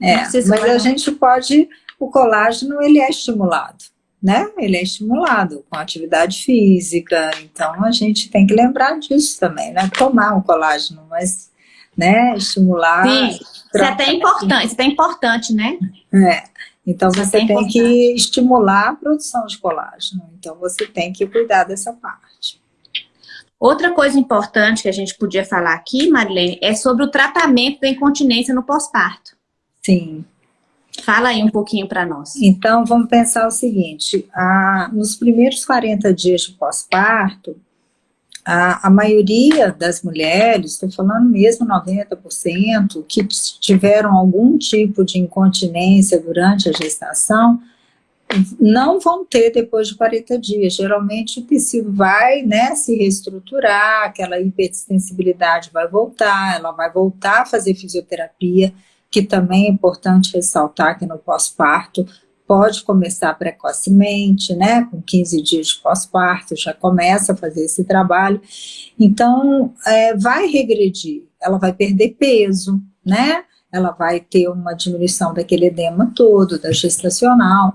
[SPEAKER 3] É, precisa mas a gente pode, o colágeno ele é estimulado né? Ele é estimulado com atividade física, então a gente tem que lembrar disso também, né? Tomar um colágeno, mas, né, estimular...
[SPEAKER 2] Sim, isso é até importante, isso é importante, né?
[SPEAKER 3] É, então isso é você tem que estimular a produção de colágeno, então você tem que cuidar dessa parte.
[SPEAKER 2] Outra coisa importante que a gente podia falar aqui, Marilene, é sobre o tratamento da incontinência no pós-parto.
[SPEAKER 3] Sim.
[SPEAKER 2] Fala aí um pouquinho para nós.
[SPEAKER 3] Então, vamos pensar o seguinte, a, nos primeiros 40 dias de pós-parto, a, a, maioria das mulheres, estou falando mesmo 90%, que tiveram algum tipo de incontinência durante a gestação, não vão ter depois de 40 dias. Geralmente o tecido vai né, se reestruturar, aquela hipersensibilidade vai voltar, ela vai voltar a fazer fisioterapia, que também é importante ressaltar que no pós-parto pode começar precocemente, né, com 15 dias de pós-parto, já começa a fazer esse trabalho, então é, vai regredir, ela vai perder peso, né, ela vai ter uma diminuição daquele edema todo, da gestacional,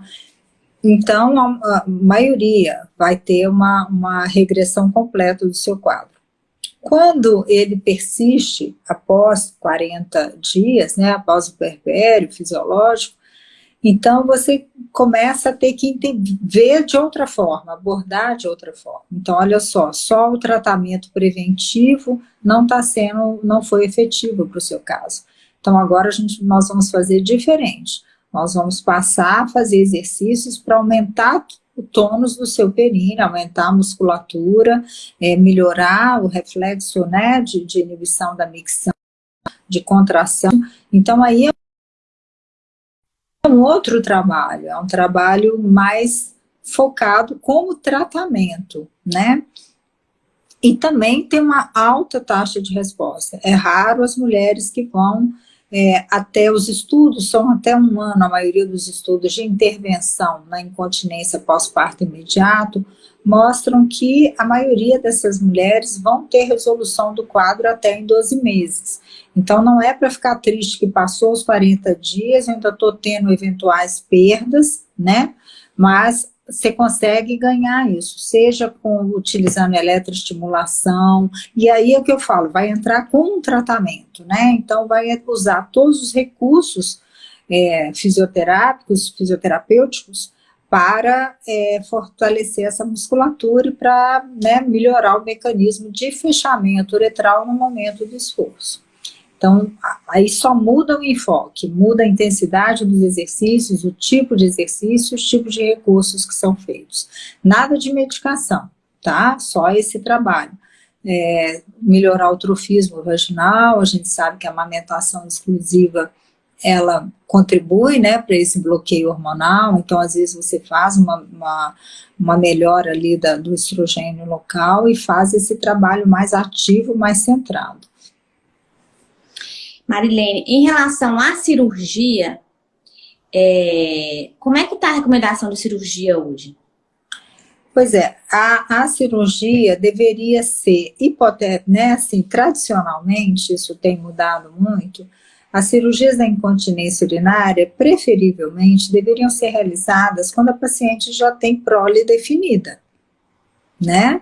[SPEAKER 3] então a, a maioria vai ter uma, uma regressão completa do seu quadro. Quando ele persiste após 40 dias, né, após o perpério fisiológico, então você começa a ter que ver de outra forma, abordar de outra forma. Então, olha só, só o tratamento preventivo não está sendo, não foi efetivo para o seu caso. Então, agora a gente, nós vamos fazer diferente. Nós vamos passar a fazer exercícios para aumentar o tônus do seu períneo, aumentar a musculatura, é, melhorar o reflexo né, de, de inibição da micção, de contração. Então, aí é um outro trabalho, é um trabalho mais focado como tratamento, né? e também tem uma alta taxa de resposta. É raro as mulheres que vão é, até os estudos, são até um ano, a maioria dos estudos de intervenção na incontinência pós-parto imediato, mostram que a maioria dessas mulheres vão ter resolução do quadro até em 12 meses. Então não é para ficar triste que passou os 40 dias, eu ainda estou tendo eventuais perdas, né? Mas você consegue ganhar isso, seja com utilizando eletroestimulação, e aí é o que eu falo, vai entrar com um tratamento, né? Então vai usar todos os recursos é, fisioterápicos, fisioterapêuticos, para é, fortalecer essa musculatura e para né, melhorar o mecanismo de fechamento uretral no momento do esforço. Então, aí só muda o enfoque, muda a intensidade dos exercícios, o tipo de exercício, os tipos de recursos que são feitos. Nada de medicação, tá? Só esse trabalho. É, melhorar o trofismo vaginal, a gente sabe que a amamentação exclusiva, ela contribui, né, para esse bloqueio hormonal, então às vezes você faz uma, uma, uma melhora ali da, do estrogênio local e faz esse trabalho mais ativo, mais centrado.
[SPEAKER 2] Marilene, em relação à cirurgia, é, como é que está a recomendação de cirurgia hoje?
[SPEAKER 3] Pois é, a, a cirurgia deveria ser, hipotética, né, assim, tradicionalmente, isso tem mudado muito, as cirurgias da incontinência urinária, preferivelmente, deveriam ser realizadas quando a paciente já tem prole definida, né?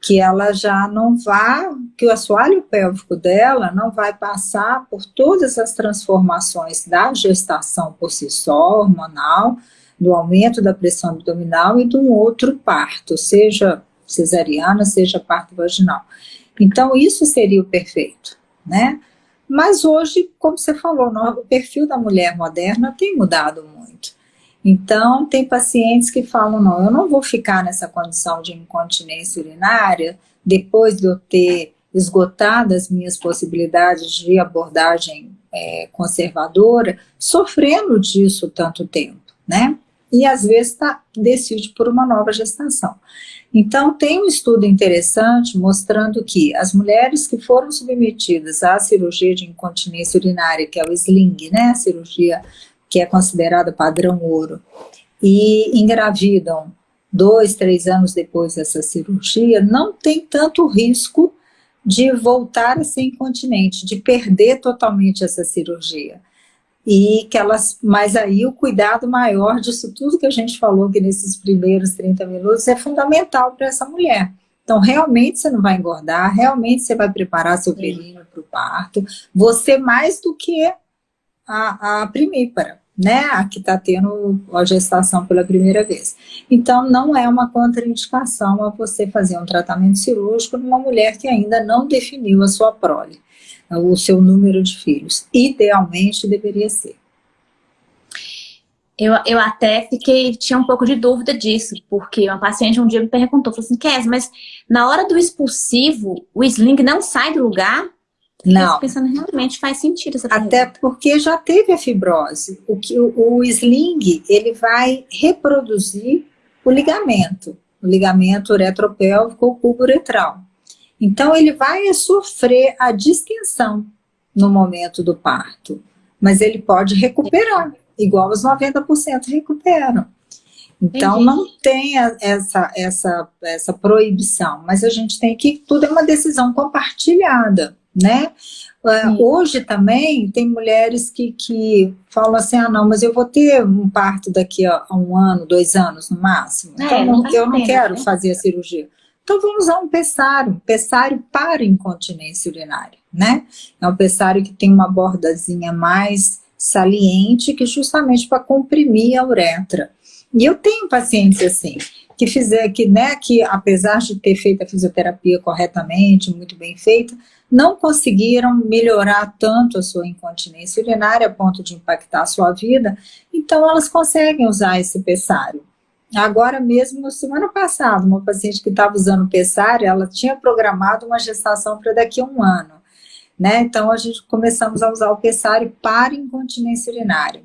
[SPEAKER 3] que ela já não vá, que o assoalho pélvico dela não vai passar por todas as transformações da gestação por si só, hormonal, do aumento da pressão abdominal e de um outro parto, seja cesariana, seja parto vaginal. Então, isso seria o perfeito, né? Mas hoje, como você falou, o perfil da mulher moderna tem mudado muito. Então, tem pacientes que falam, não, eu não vou ficar nessa condição de incontinência urinária depois de eu ter esgotado as minhas possibilidades de abordagem é, conservadora, sofrendo disso tanto tempo, né? E às vezes tá, decide por uma nova gestação. Então, tem um estudo interessante mostrando que as mulheres que foram submetidas à cirurgia de incontinência urinária, que é o SLING, né, a cirurgia que é considerada padrão ouro, e engravidam dois, três anos depois dessa cirurgia, não tem tanto risco de voltar a ser incontinente, de perder totalmente essa cirurgia. E que elas, mas aí o cuidado maior disso tudo que a gente falou aqui nesses primeiros 30 minutos é fundamental para essa mulher. Então, realmente você não vai engordar, realmente você vai preparar seu períneo para o parto, você mais do que a, a primípara né, a que está tendo a gestação pela primeira vez. Então, não é uma contraindicação a você fazer um tratamento cirúrgico numa mulher que ainda não definiu a sua prole, o seu número de filhos. Idealmente, deveria ser.
[SPEAKER 2] Eu, eu até fiquei, tinha um pouco de dúvida disso, porque uma paciente um dia me perguntou, falou assim, Kes, mas na hora do expulsivo, o sling não sai do lugar?
[SPEAKER 3] Não.
[SPEAKER 2] pensando realmente faz sentido essa
[SPEAKER 3] Até porque já teve a fibrose. O, que, o, o sling, ele vai reproduzir o ligamento, o ligamento uretropélvico ou cubo uretral. Então, ele vai sofrer a distensão no momento do parto, mas ele pode recuperar, igual os 90% recuperam. Então, Entendi. não tem essa, essa, essa proibição, mas a gente tem que, tudo é uma decisão compartilhada né? Uh, hoje também tem mulheres que, que falam assim, ah não, mas eu vou ter um parto daqui a, a um ano, dois anos no máximo, é, então não, eu não quero né? fazer a cirurgia. Então vamos usar um pessário, um pessário para incontinência urinária, né? É um pessário que tem uma bordazinha mais saliente, que justamente para comprimir a uretra. E eu tenho pacientes assim, que fizer que, né, que apesar de ter feito a fisioterapia corretamente, muito bem feita, não conseguiram melhorar tanto a sua incontinência urinária a ponto de impactar a sua vida, então elas conseguem usar esse pessário. Agora mesmo, semana passada, uma paciente que estava usando pessário, ela tinha programado uma gestação para daqui a um ano. Né? Então, a gente começamos a usar o pessário para incontinência urinária.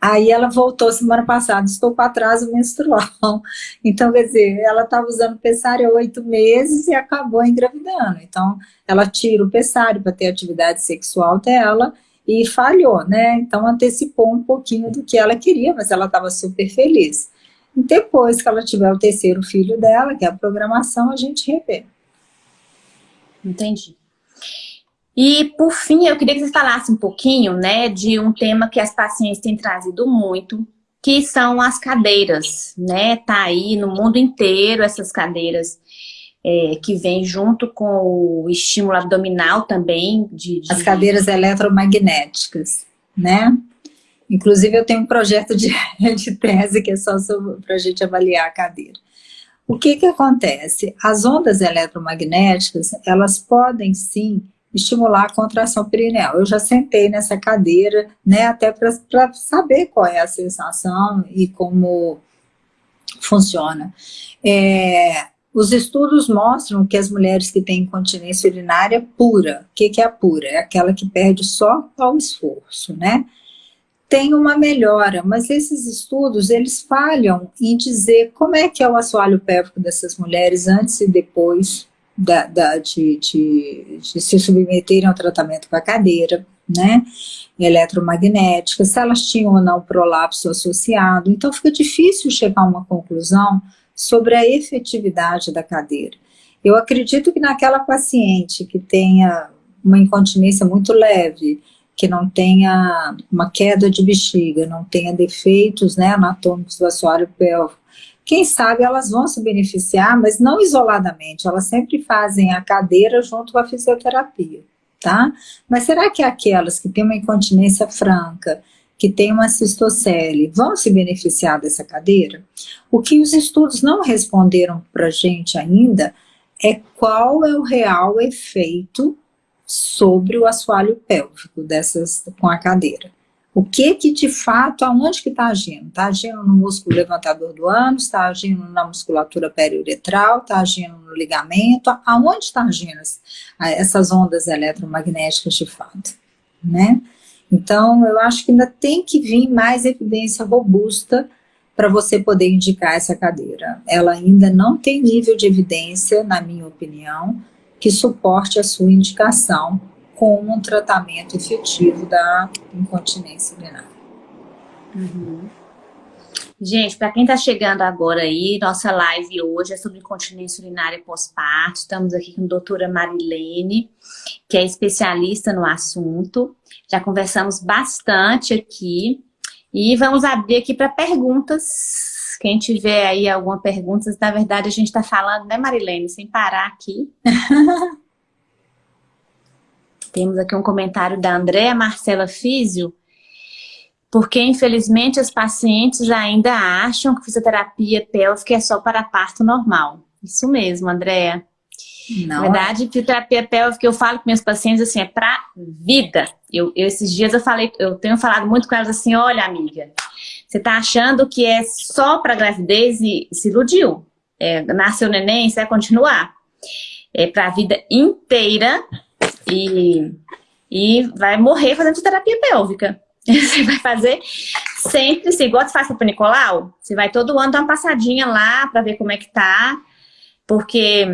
[SPEAKER 3] Aí ela voltou semana passada, estou com atraso menstrual. <laughs> Então, quer dizer, ela estava usando pessário há oito meses e acabou engravidando. Então, ela tira o pessário para ter atividade sexual dela e falhou, né? Então, antecipou um pouquinho do que ela queria, mas ela estava super feliz. Depois que ela tiver o terceiro filho dela, que é a programação, a gente revê.
[SPEAKER 2] Entendi. E, por fim, eu queria que você falasse um pouquinho, né, de um tema que as pacientes têm trazido muito, que são as cadeiras, né? Tá aí no mundo inteiro essas cadeiras é, que vêm junto com o estímulo abdominal também. De, de...
[SPEAKER 3] As cadeiras eletromagnéticas, né? Inclusive, eu tenho um projeto de, <laughs> de tese que é só para a gente avaliar a cadeira. O que que acontece? As ondas eletromagnéticas, elas podem sim estimular a contração perineal. Eu já sentei nessa cadeira, né, até para saber qual é a sensação e como funciona. É, os estudos mostram que as mulheres que têm incontinência urinária pura, o que, que é a pura? É aquela que perde só ao esforço, né? Tem uma melhora, mas esses estudos, eles falham em dizer como é que é o assoalho pélvico dessas mulheres antes e depois da, da, de, de, de, se submeterem ao tratamento com a cadeira, né, eletromagnética, se elas tinham ou não prolapso associado, então fica difícil chegar a uma conclusão sobre a efetividade da cadeira. Eu acredito que naquela paciente que tenha uma incontinência muito leve, que não tenha uma queda de bexiga, não tenha defeitos né, anatômicos do assoalho pélvico, quem sabe elas vão se beneficiar, mas não isoladamente, elas sempre fazem a cadeira junto com a fisioterapia, tá? Mas será que aquelas que têm uma incontinência franca, que têm uma cistocele, vão se beneficiar dessa cadeira? O que os estudos não responderam para a gente ainda é qual é o real efeito sobre o assoalho pélvico dessas com a cadeira. O que que de fato, aonde que está agindo? Está agindo no músculo levantador do ânus, está agindo na musculatura periuretral, está agindo no ligamento, aonde está agindo essas ondas eletromagnéticas de fato, né? Então, eu acho que ainda tem que vir mais evidência robusta para você poder indicar essa cadeira. Ela ainda não tem nível de evidência, na minha opinião, que suporte a sua indicação como um tratamento efetivo da incontinência urinária.
[SPEAKER 2] Uhum. Gente, para quem está chegando agora aí, nossa live hoje é sobre incontinência urinária pós-parto. Estamos aqui com a doutora Marilene, que é especialista no assunto. Já conversamos bastante aqui. E vamos abrir aqui para perguntas. Quem tiver aí alguma pergunta, na verdade a gente está falando, né Marilene, sem parar aqui. <laughs> Temos aqui um comentário da Andréa Marcela Físio, porque infelizmente as pacientes ainda acham que fisioterapia pélvica é só para parto normal. Isso mesmo, Andréa. Na verdade, fisioterapia pélvica, eu falo com meus pacientes assim, é para vida. Eu, eu, esses dias eu falei, eu tenho falado muito com elas assim, olha amiga, você tá achando que é só para gravidez e se iludiu. É, nasceu neném, você vai continuar. É para a vida inteira e, e vai morrer fazendo terapia pélvica. <laughs> Você vai fazer sempre, se igual você faz para o Nicolau, você vai todo ano dar uma passadinha lá para ver como é que tá, porque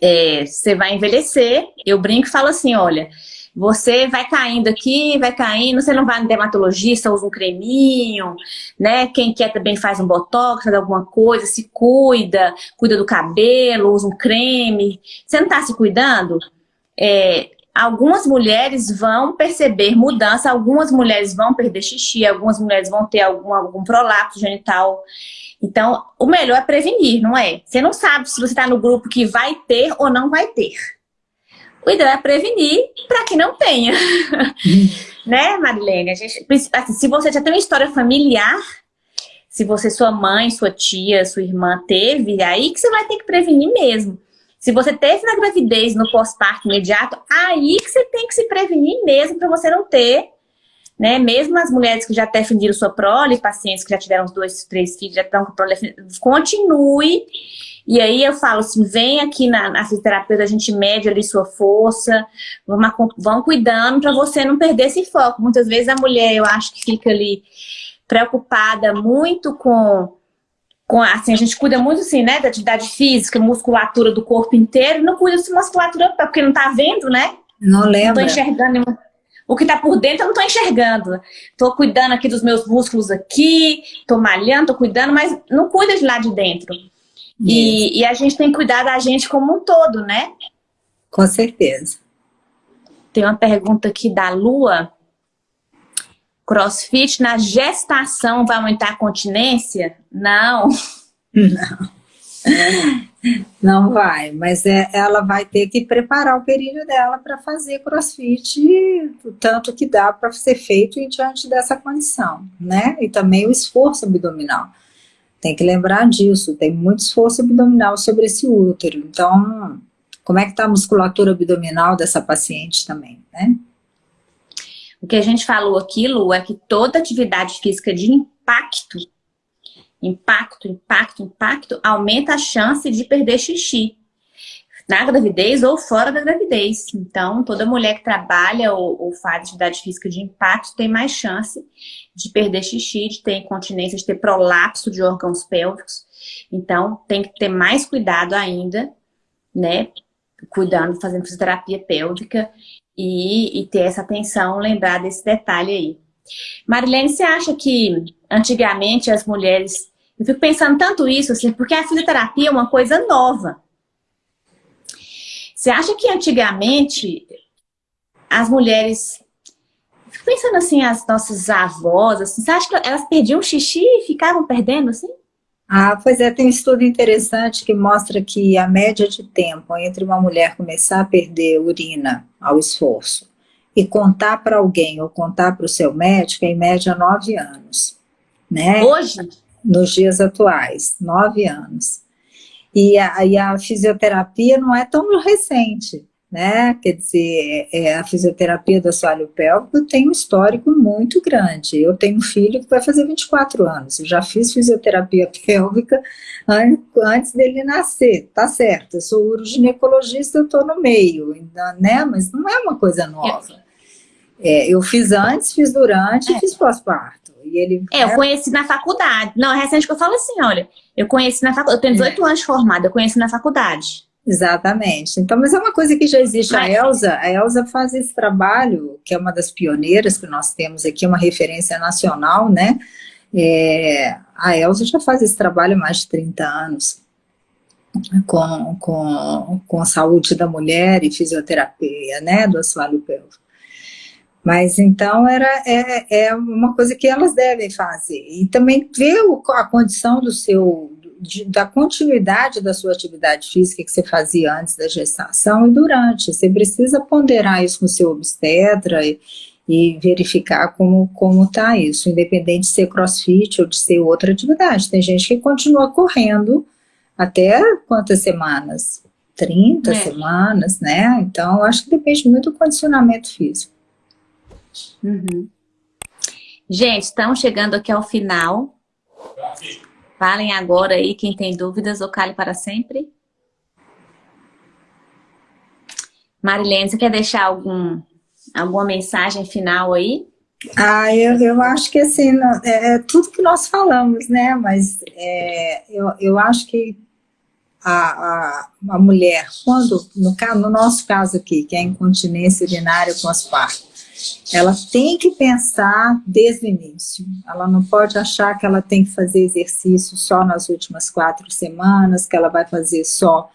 [SPEAKER 2] é, você vai envelhecer. Eu brinco e falo assim, olha, você vai caindo aqui, vai caindo, você não vai no dermatologista, usa um creminho, né? Quem quer também faz um botox, faz alguma coisa, se cuida, cuida do cabelo, usa um creme. Você não tá se cuidando? É, algumas mulheres vão perceber mudança, algumas mulheres vão perder xixi, algumas mulheres vão ter algum, algum prolapso genital. Então, o melhor é prevenir, não é? Você não sabe se você está no grupo que vai ter ou não vai ter. O ideal é prevenir para que não tenha. <laughs> né, Marilene? A gente, assim, se você já tem uma história familiar, se você, sua mãe, sua tia, sua irmã teve, aí que você vai ter que prevenir mesmo. Se você teve na gravidez, no pós-parto imediato, aí que você tem que se prevenir mesmo para você não ter né? Mesmo as mulheres que já até fingiram sua prole, pacientes que já tiveram os dois, três filhos, já estão com prole, continue. E aí eu falo assim, vem aqui na, na fisioterapia, a gente mede ali sua força, vamos, vão cuidando para você não perder esse foco. Muitas vezes a mulher, eu acho que fica ali preocupada muito com com, assim, a gente cuida muito, assim, né, da atividade física, musculatura do corpo inteiro, não cuida de musculatura porque não tá vendo, né?
[SPEAKER 3] Não lembra.
[SPEAKER 2] Não tô enxergando o que tá por dentro eu não tô enxergando. Tô cuidando aqui dos meus músculos aqui, tô malhando, tô cuidando, mas não cuida de lá de dentro. E, e, a gente tem que cuidar da gente como um todo, né?
[SPEAKER 3] Com certeza.
[SPEAKER 2] Tem uma pergunta aqui da Lua. Crossfit na gestação vai aumentar a continência? Não.
[SPEAKER 3] Não. Não vai, mas é, ela vai ter que preparar o período dela para fazer crossfit, o tanto que dá para ser feito diante dessa condição, né? E também o esforço abdominal. Tem que lembrar disso, tem muito esforço abdominal sobre esse útero. Então, como é que está a musculatura abdominal dessa paciente também, né?
[SPEAKER 2] O que a gente falou aqui, Lu, é que toda atividade física de impacto, impacto, impacto, impacto, aumenta a chance de perder xixi. Na gravidez ou fora da gravidez. Então, toda mulher que trabalha ou, ou faz atividade física de impacto tem mais chance de perder xixi, de ter incontinência, de ter prolapso de órgãos pélvicos. Então, tem que ter mais cuidado ainda, né? Cuidando, fazendo fisioterapia pélvica e, e ter essa atenção, lembrar desse detalhe aí. Marilene, você acha que antigamente as mulheres... Eu fico pensando tanto isso, assim, porque a fisioterapia é uma coisa nova. Você acha que antigamente as mulheres... Fico pensando assim, as nossas avós, assim, você acha que elas perdiam xixi e ficavam perdendo, assim?
[SPEAKER 3] Ah, pois é, tem um estudo interessante que mostra que a média de tempo entre uma mulher começar a perder urina ao esforço e contar para alguém ou contar para o seu médico é em média nove anos. Né?
[SPEAKER 2] Hoje?
[SPEAKER 3] Nos dias atuais, nove anos. E a, e a fisioterapia não é tão recente né? Quer dizer, é, é, a fisioterapia do assoalho pélvico tem um histórico muito grande. Eu tenho um filho que vai fazer 24 anos, eu já fiz fisioterapia <laughs> pélvica antes dele nascer, tá certo, eu sou uroginecologista, eu tô no meio, né? Mas não é uma coisa nova. É, eu fiz antes, fiz durante e é. fiz pós-parto. E ele,
[SPEAKER 2] é, eu né? conheci na faculdade. Não, é recente que eu falo assim, olha, eu conheci na faculdade, eu tenho 18 é. anos formada, eu conheci na faculdade.
[SPEAKER 3] Exatamente. Então, mas é uma coisa que já existe. A Elsa, a Elsa faz esse trabalho, que é uma das pioneiras que nós temos aqui, uma referência nacional, né? É, a Elsa já faz esse trabalho há mais de 30 anos, com, com, com a saúde da mulher e fisioterapia, né, do assoalho pélvico. Mas então era, é, é uma coisa que elas devem fazer. E também ver o, a condição do seu, de, da continuidade da sua atividade física que você fazia antes da gestação e durante. Você precisa ponderar isso com o seu obstetra e, e verificar como como está isso, independente de ser crossfit ou de ser outra atividade. Tem gente que continua correndo até quantas semanas? 30 é. semanas, né? Então, acho que depende muito do condicionamento físico.
[SPEAKER 2] Uhum. Gente, estamos chegando aqui ao final. Falem agora aí, quem tem dúvidas, ou para sempre. Marilene, você quer deixar algum, alguma mensagem final aí?
[SPEAKER 3] Ah, eu, eu acho que assim, é, é tudo que nós falamos, né? Mas é, eu, eu acho que a, a, a mulher, quando, no, no nosso caso aqui, que é incontinência urinária pós-parto, ela tem que pensar desde o início. Ela não pode achar que ela tem que fazer exercício só nas últimas quatro semanas, que ela vai fazer só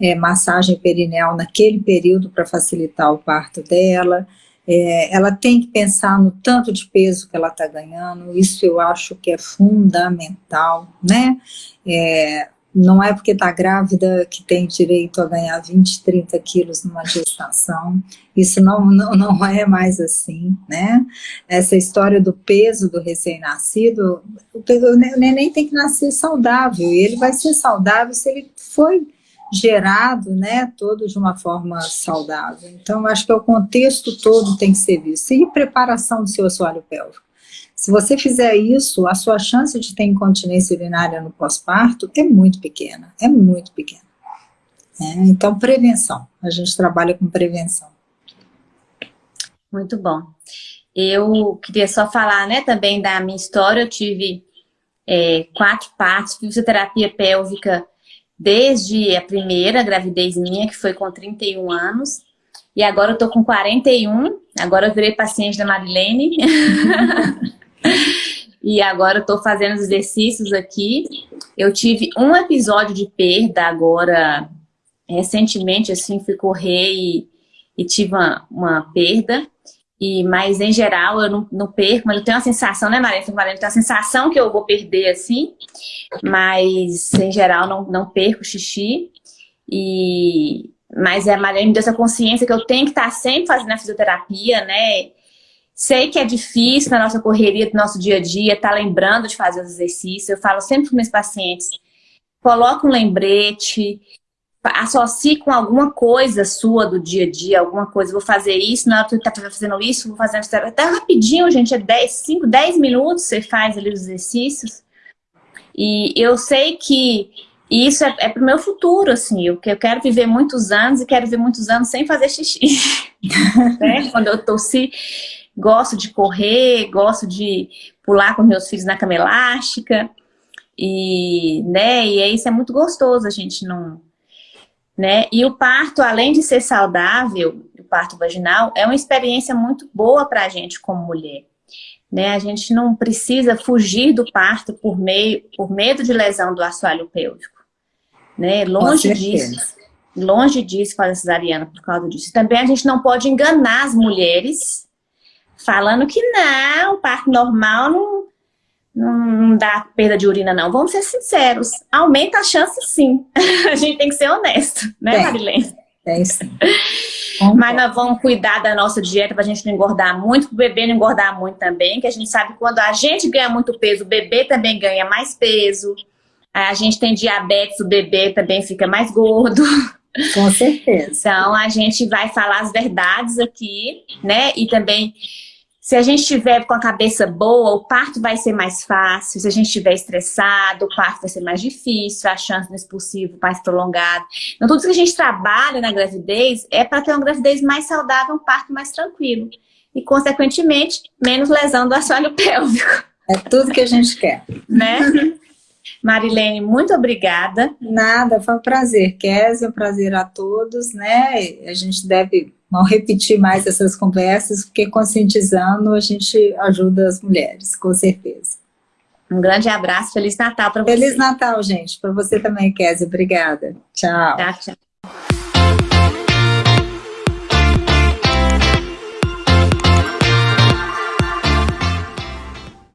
[SPEAKER 3] é, massagem perineal naquele período para facilitar o parto dela. É, ela tem que pensar no tanto de peso que ela está ganhando, isso eu acho que é fundamental, né? É, não é porque está grávida que tem direito a ganhar 20, 30 quilos numa gestação. Isso não, não, não é mais assim, né? Essa história do peso do recém-nascido, o, o neném tem que nascer saudável, e ele vai ser saudável se ele foi gerado, né, todo de uma forma saudável. Então, acho que o contexto todo tem que ser visto. E preparação do seu assoalho pélvico. Se você fizer isso, a sua chance de ter incontinência urinária no pós-parto é muito pequena, é muito pequena. É, então, prevenção. A gente trabalha com prevenção.
[SPEAKER 2] Muito bom. Eu queria só falar né, também da minha história. Eu tive é, quatro partos, fisioterapia pélvica desde a primeira gravidez minha, que foi com 31 anos. E agora eu tô com 41. Agora eu virei paciente da Marilene. <laughs> e agora eu tô fazendo os exercícios aqui. Eu tive um episódio de perda agora, recentemente, assim, fui correr e, e tive uma, uma perda. E, mas, em geral, eu não, não perco, mas eu tenho a sensação, né, Maria? Eu tenho a sensação que eu vou perder, assim, mas, em geral, não, não perco xixi. E, mas é, a Maria me deu essa consciência que eu tenho que estar sempre fazendo a fisioterapia, né? Sei que é difícil na nossa correria do nosso dia a dia, estar tá lembrando de fazer os exercícios. Eu falo sempre para meus pacientes, coloca um lembrete, associe com alguma coisa sua do dia a dia, alguma coisa, vou fazer isso, na hora que está fazendo isso, vou fazer até rapidinho, gente, é 10, 5, 10 minutos você faz ali os exercícios. E eu sei que isso é, é o meu futuro, assim, eu, eu quero viver muitos anos e quero viver muitos anos sem fazer xixi. <laughs> né? Quando eu tossi, gosto de correr, gosto de pular com meus filhos na cama elástica. E, né, e isso é muito gostoso, a gente não né? E o parto, além de ser saudável, o parto vaginal, é uma experiência muito boa para a gente como mulher. Né? A gente não precisa fugir do parto por, meio, por medo de lesão do assoalho pélvico. Né? Longe disso. Longe disso fazer cesariana por causa disso. Também a gente não pode enganar as mulheres falando que não, o parto normal não, não dá perda de urina, não. Vamos ser sinceros. Aumenta a chance, sim. <laughs> a gente tem que ser honesto, né, tem, Marilene?
[SPEAKER 3] Tem sim. <laughs>
[SPEAKER 2] Mas nós vamos cuidar da nossa dieta para a gente não engordar muito, para o bebê não engordar muito também, que a gente sabe que quando a gente ganha muito peso, o bebê também ganha mais peso. A gente tem diabetes, o bebê também fica mais gordo. <laughs>
[SPEAKER 3] Com certeza.
[SPEAKER 2] Então, a gente vai falar as verdades aqui, né? E também se a gente estiver com a cabeça boa, o parto vai ser mais fácil. Se a gente estiver estressado, o parto vai ser mais difícil, a chance do expulsivo mais prolongada. Então, tudo que a gente trabalha na gravidez é para ter uma gravidez mais saudável, um parto mais tranquilo. E, consequentemente, menos lesão do assoalho pélvico.
[SPEAKER 3] É tudo que a gente quer.
[SPEAKER 2] Né? Marilene, muito obrigada.
[SPEAKER 3] Nada, foi um prazer, Kézia, um prazer a todos, né? A gente deve não repetir mais essas conversas, porque conscientizando a gente ajuda as mulheres, com certeza.
[SPEAKER 2] Um grande abraço, Feliz Natal para você.
[SPEAKER 3] Feliz Natal, gente, para você também, Kézia. Obrigada. Tchau.
[SPEAKER 2] Tchau, tchau.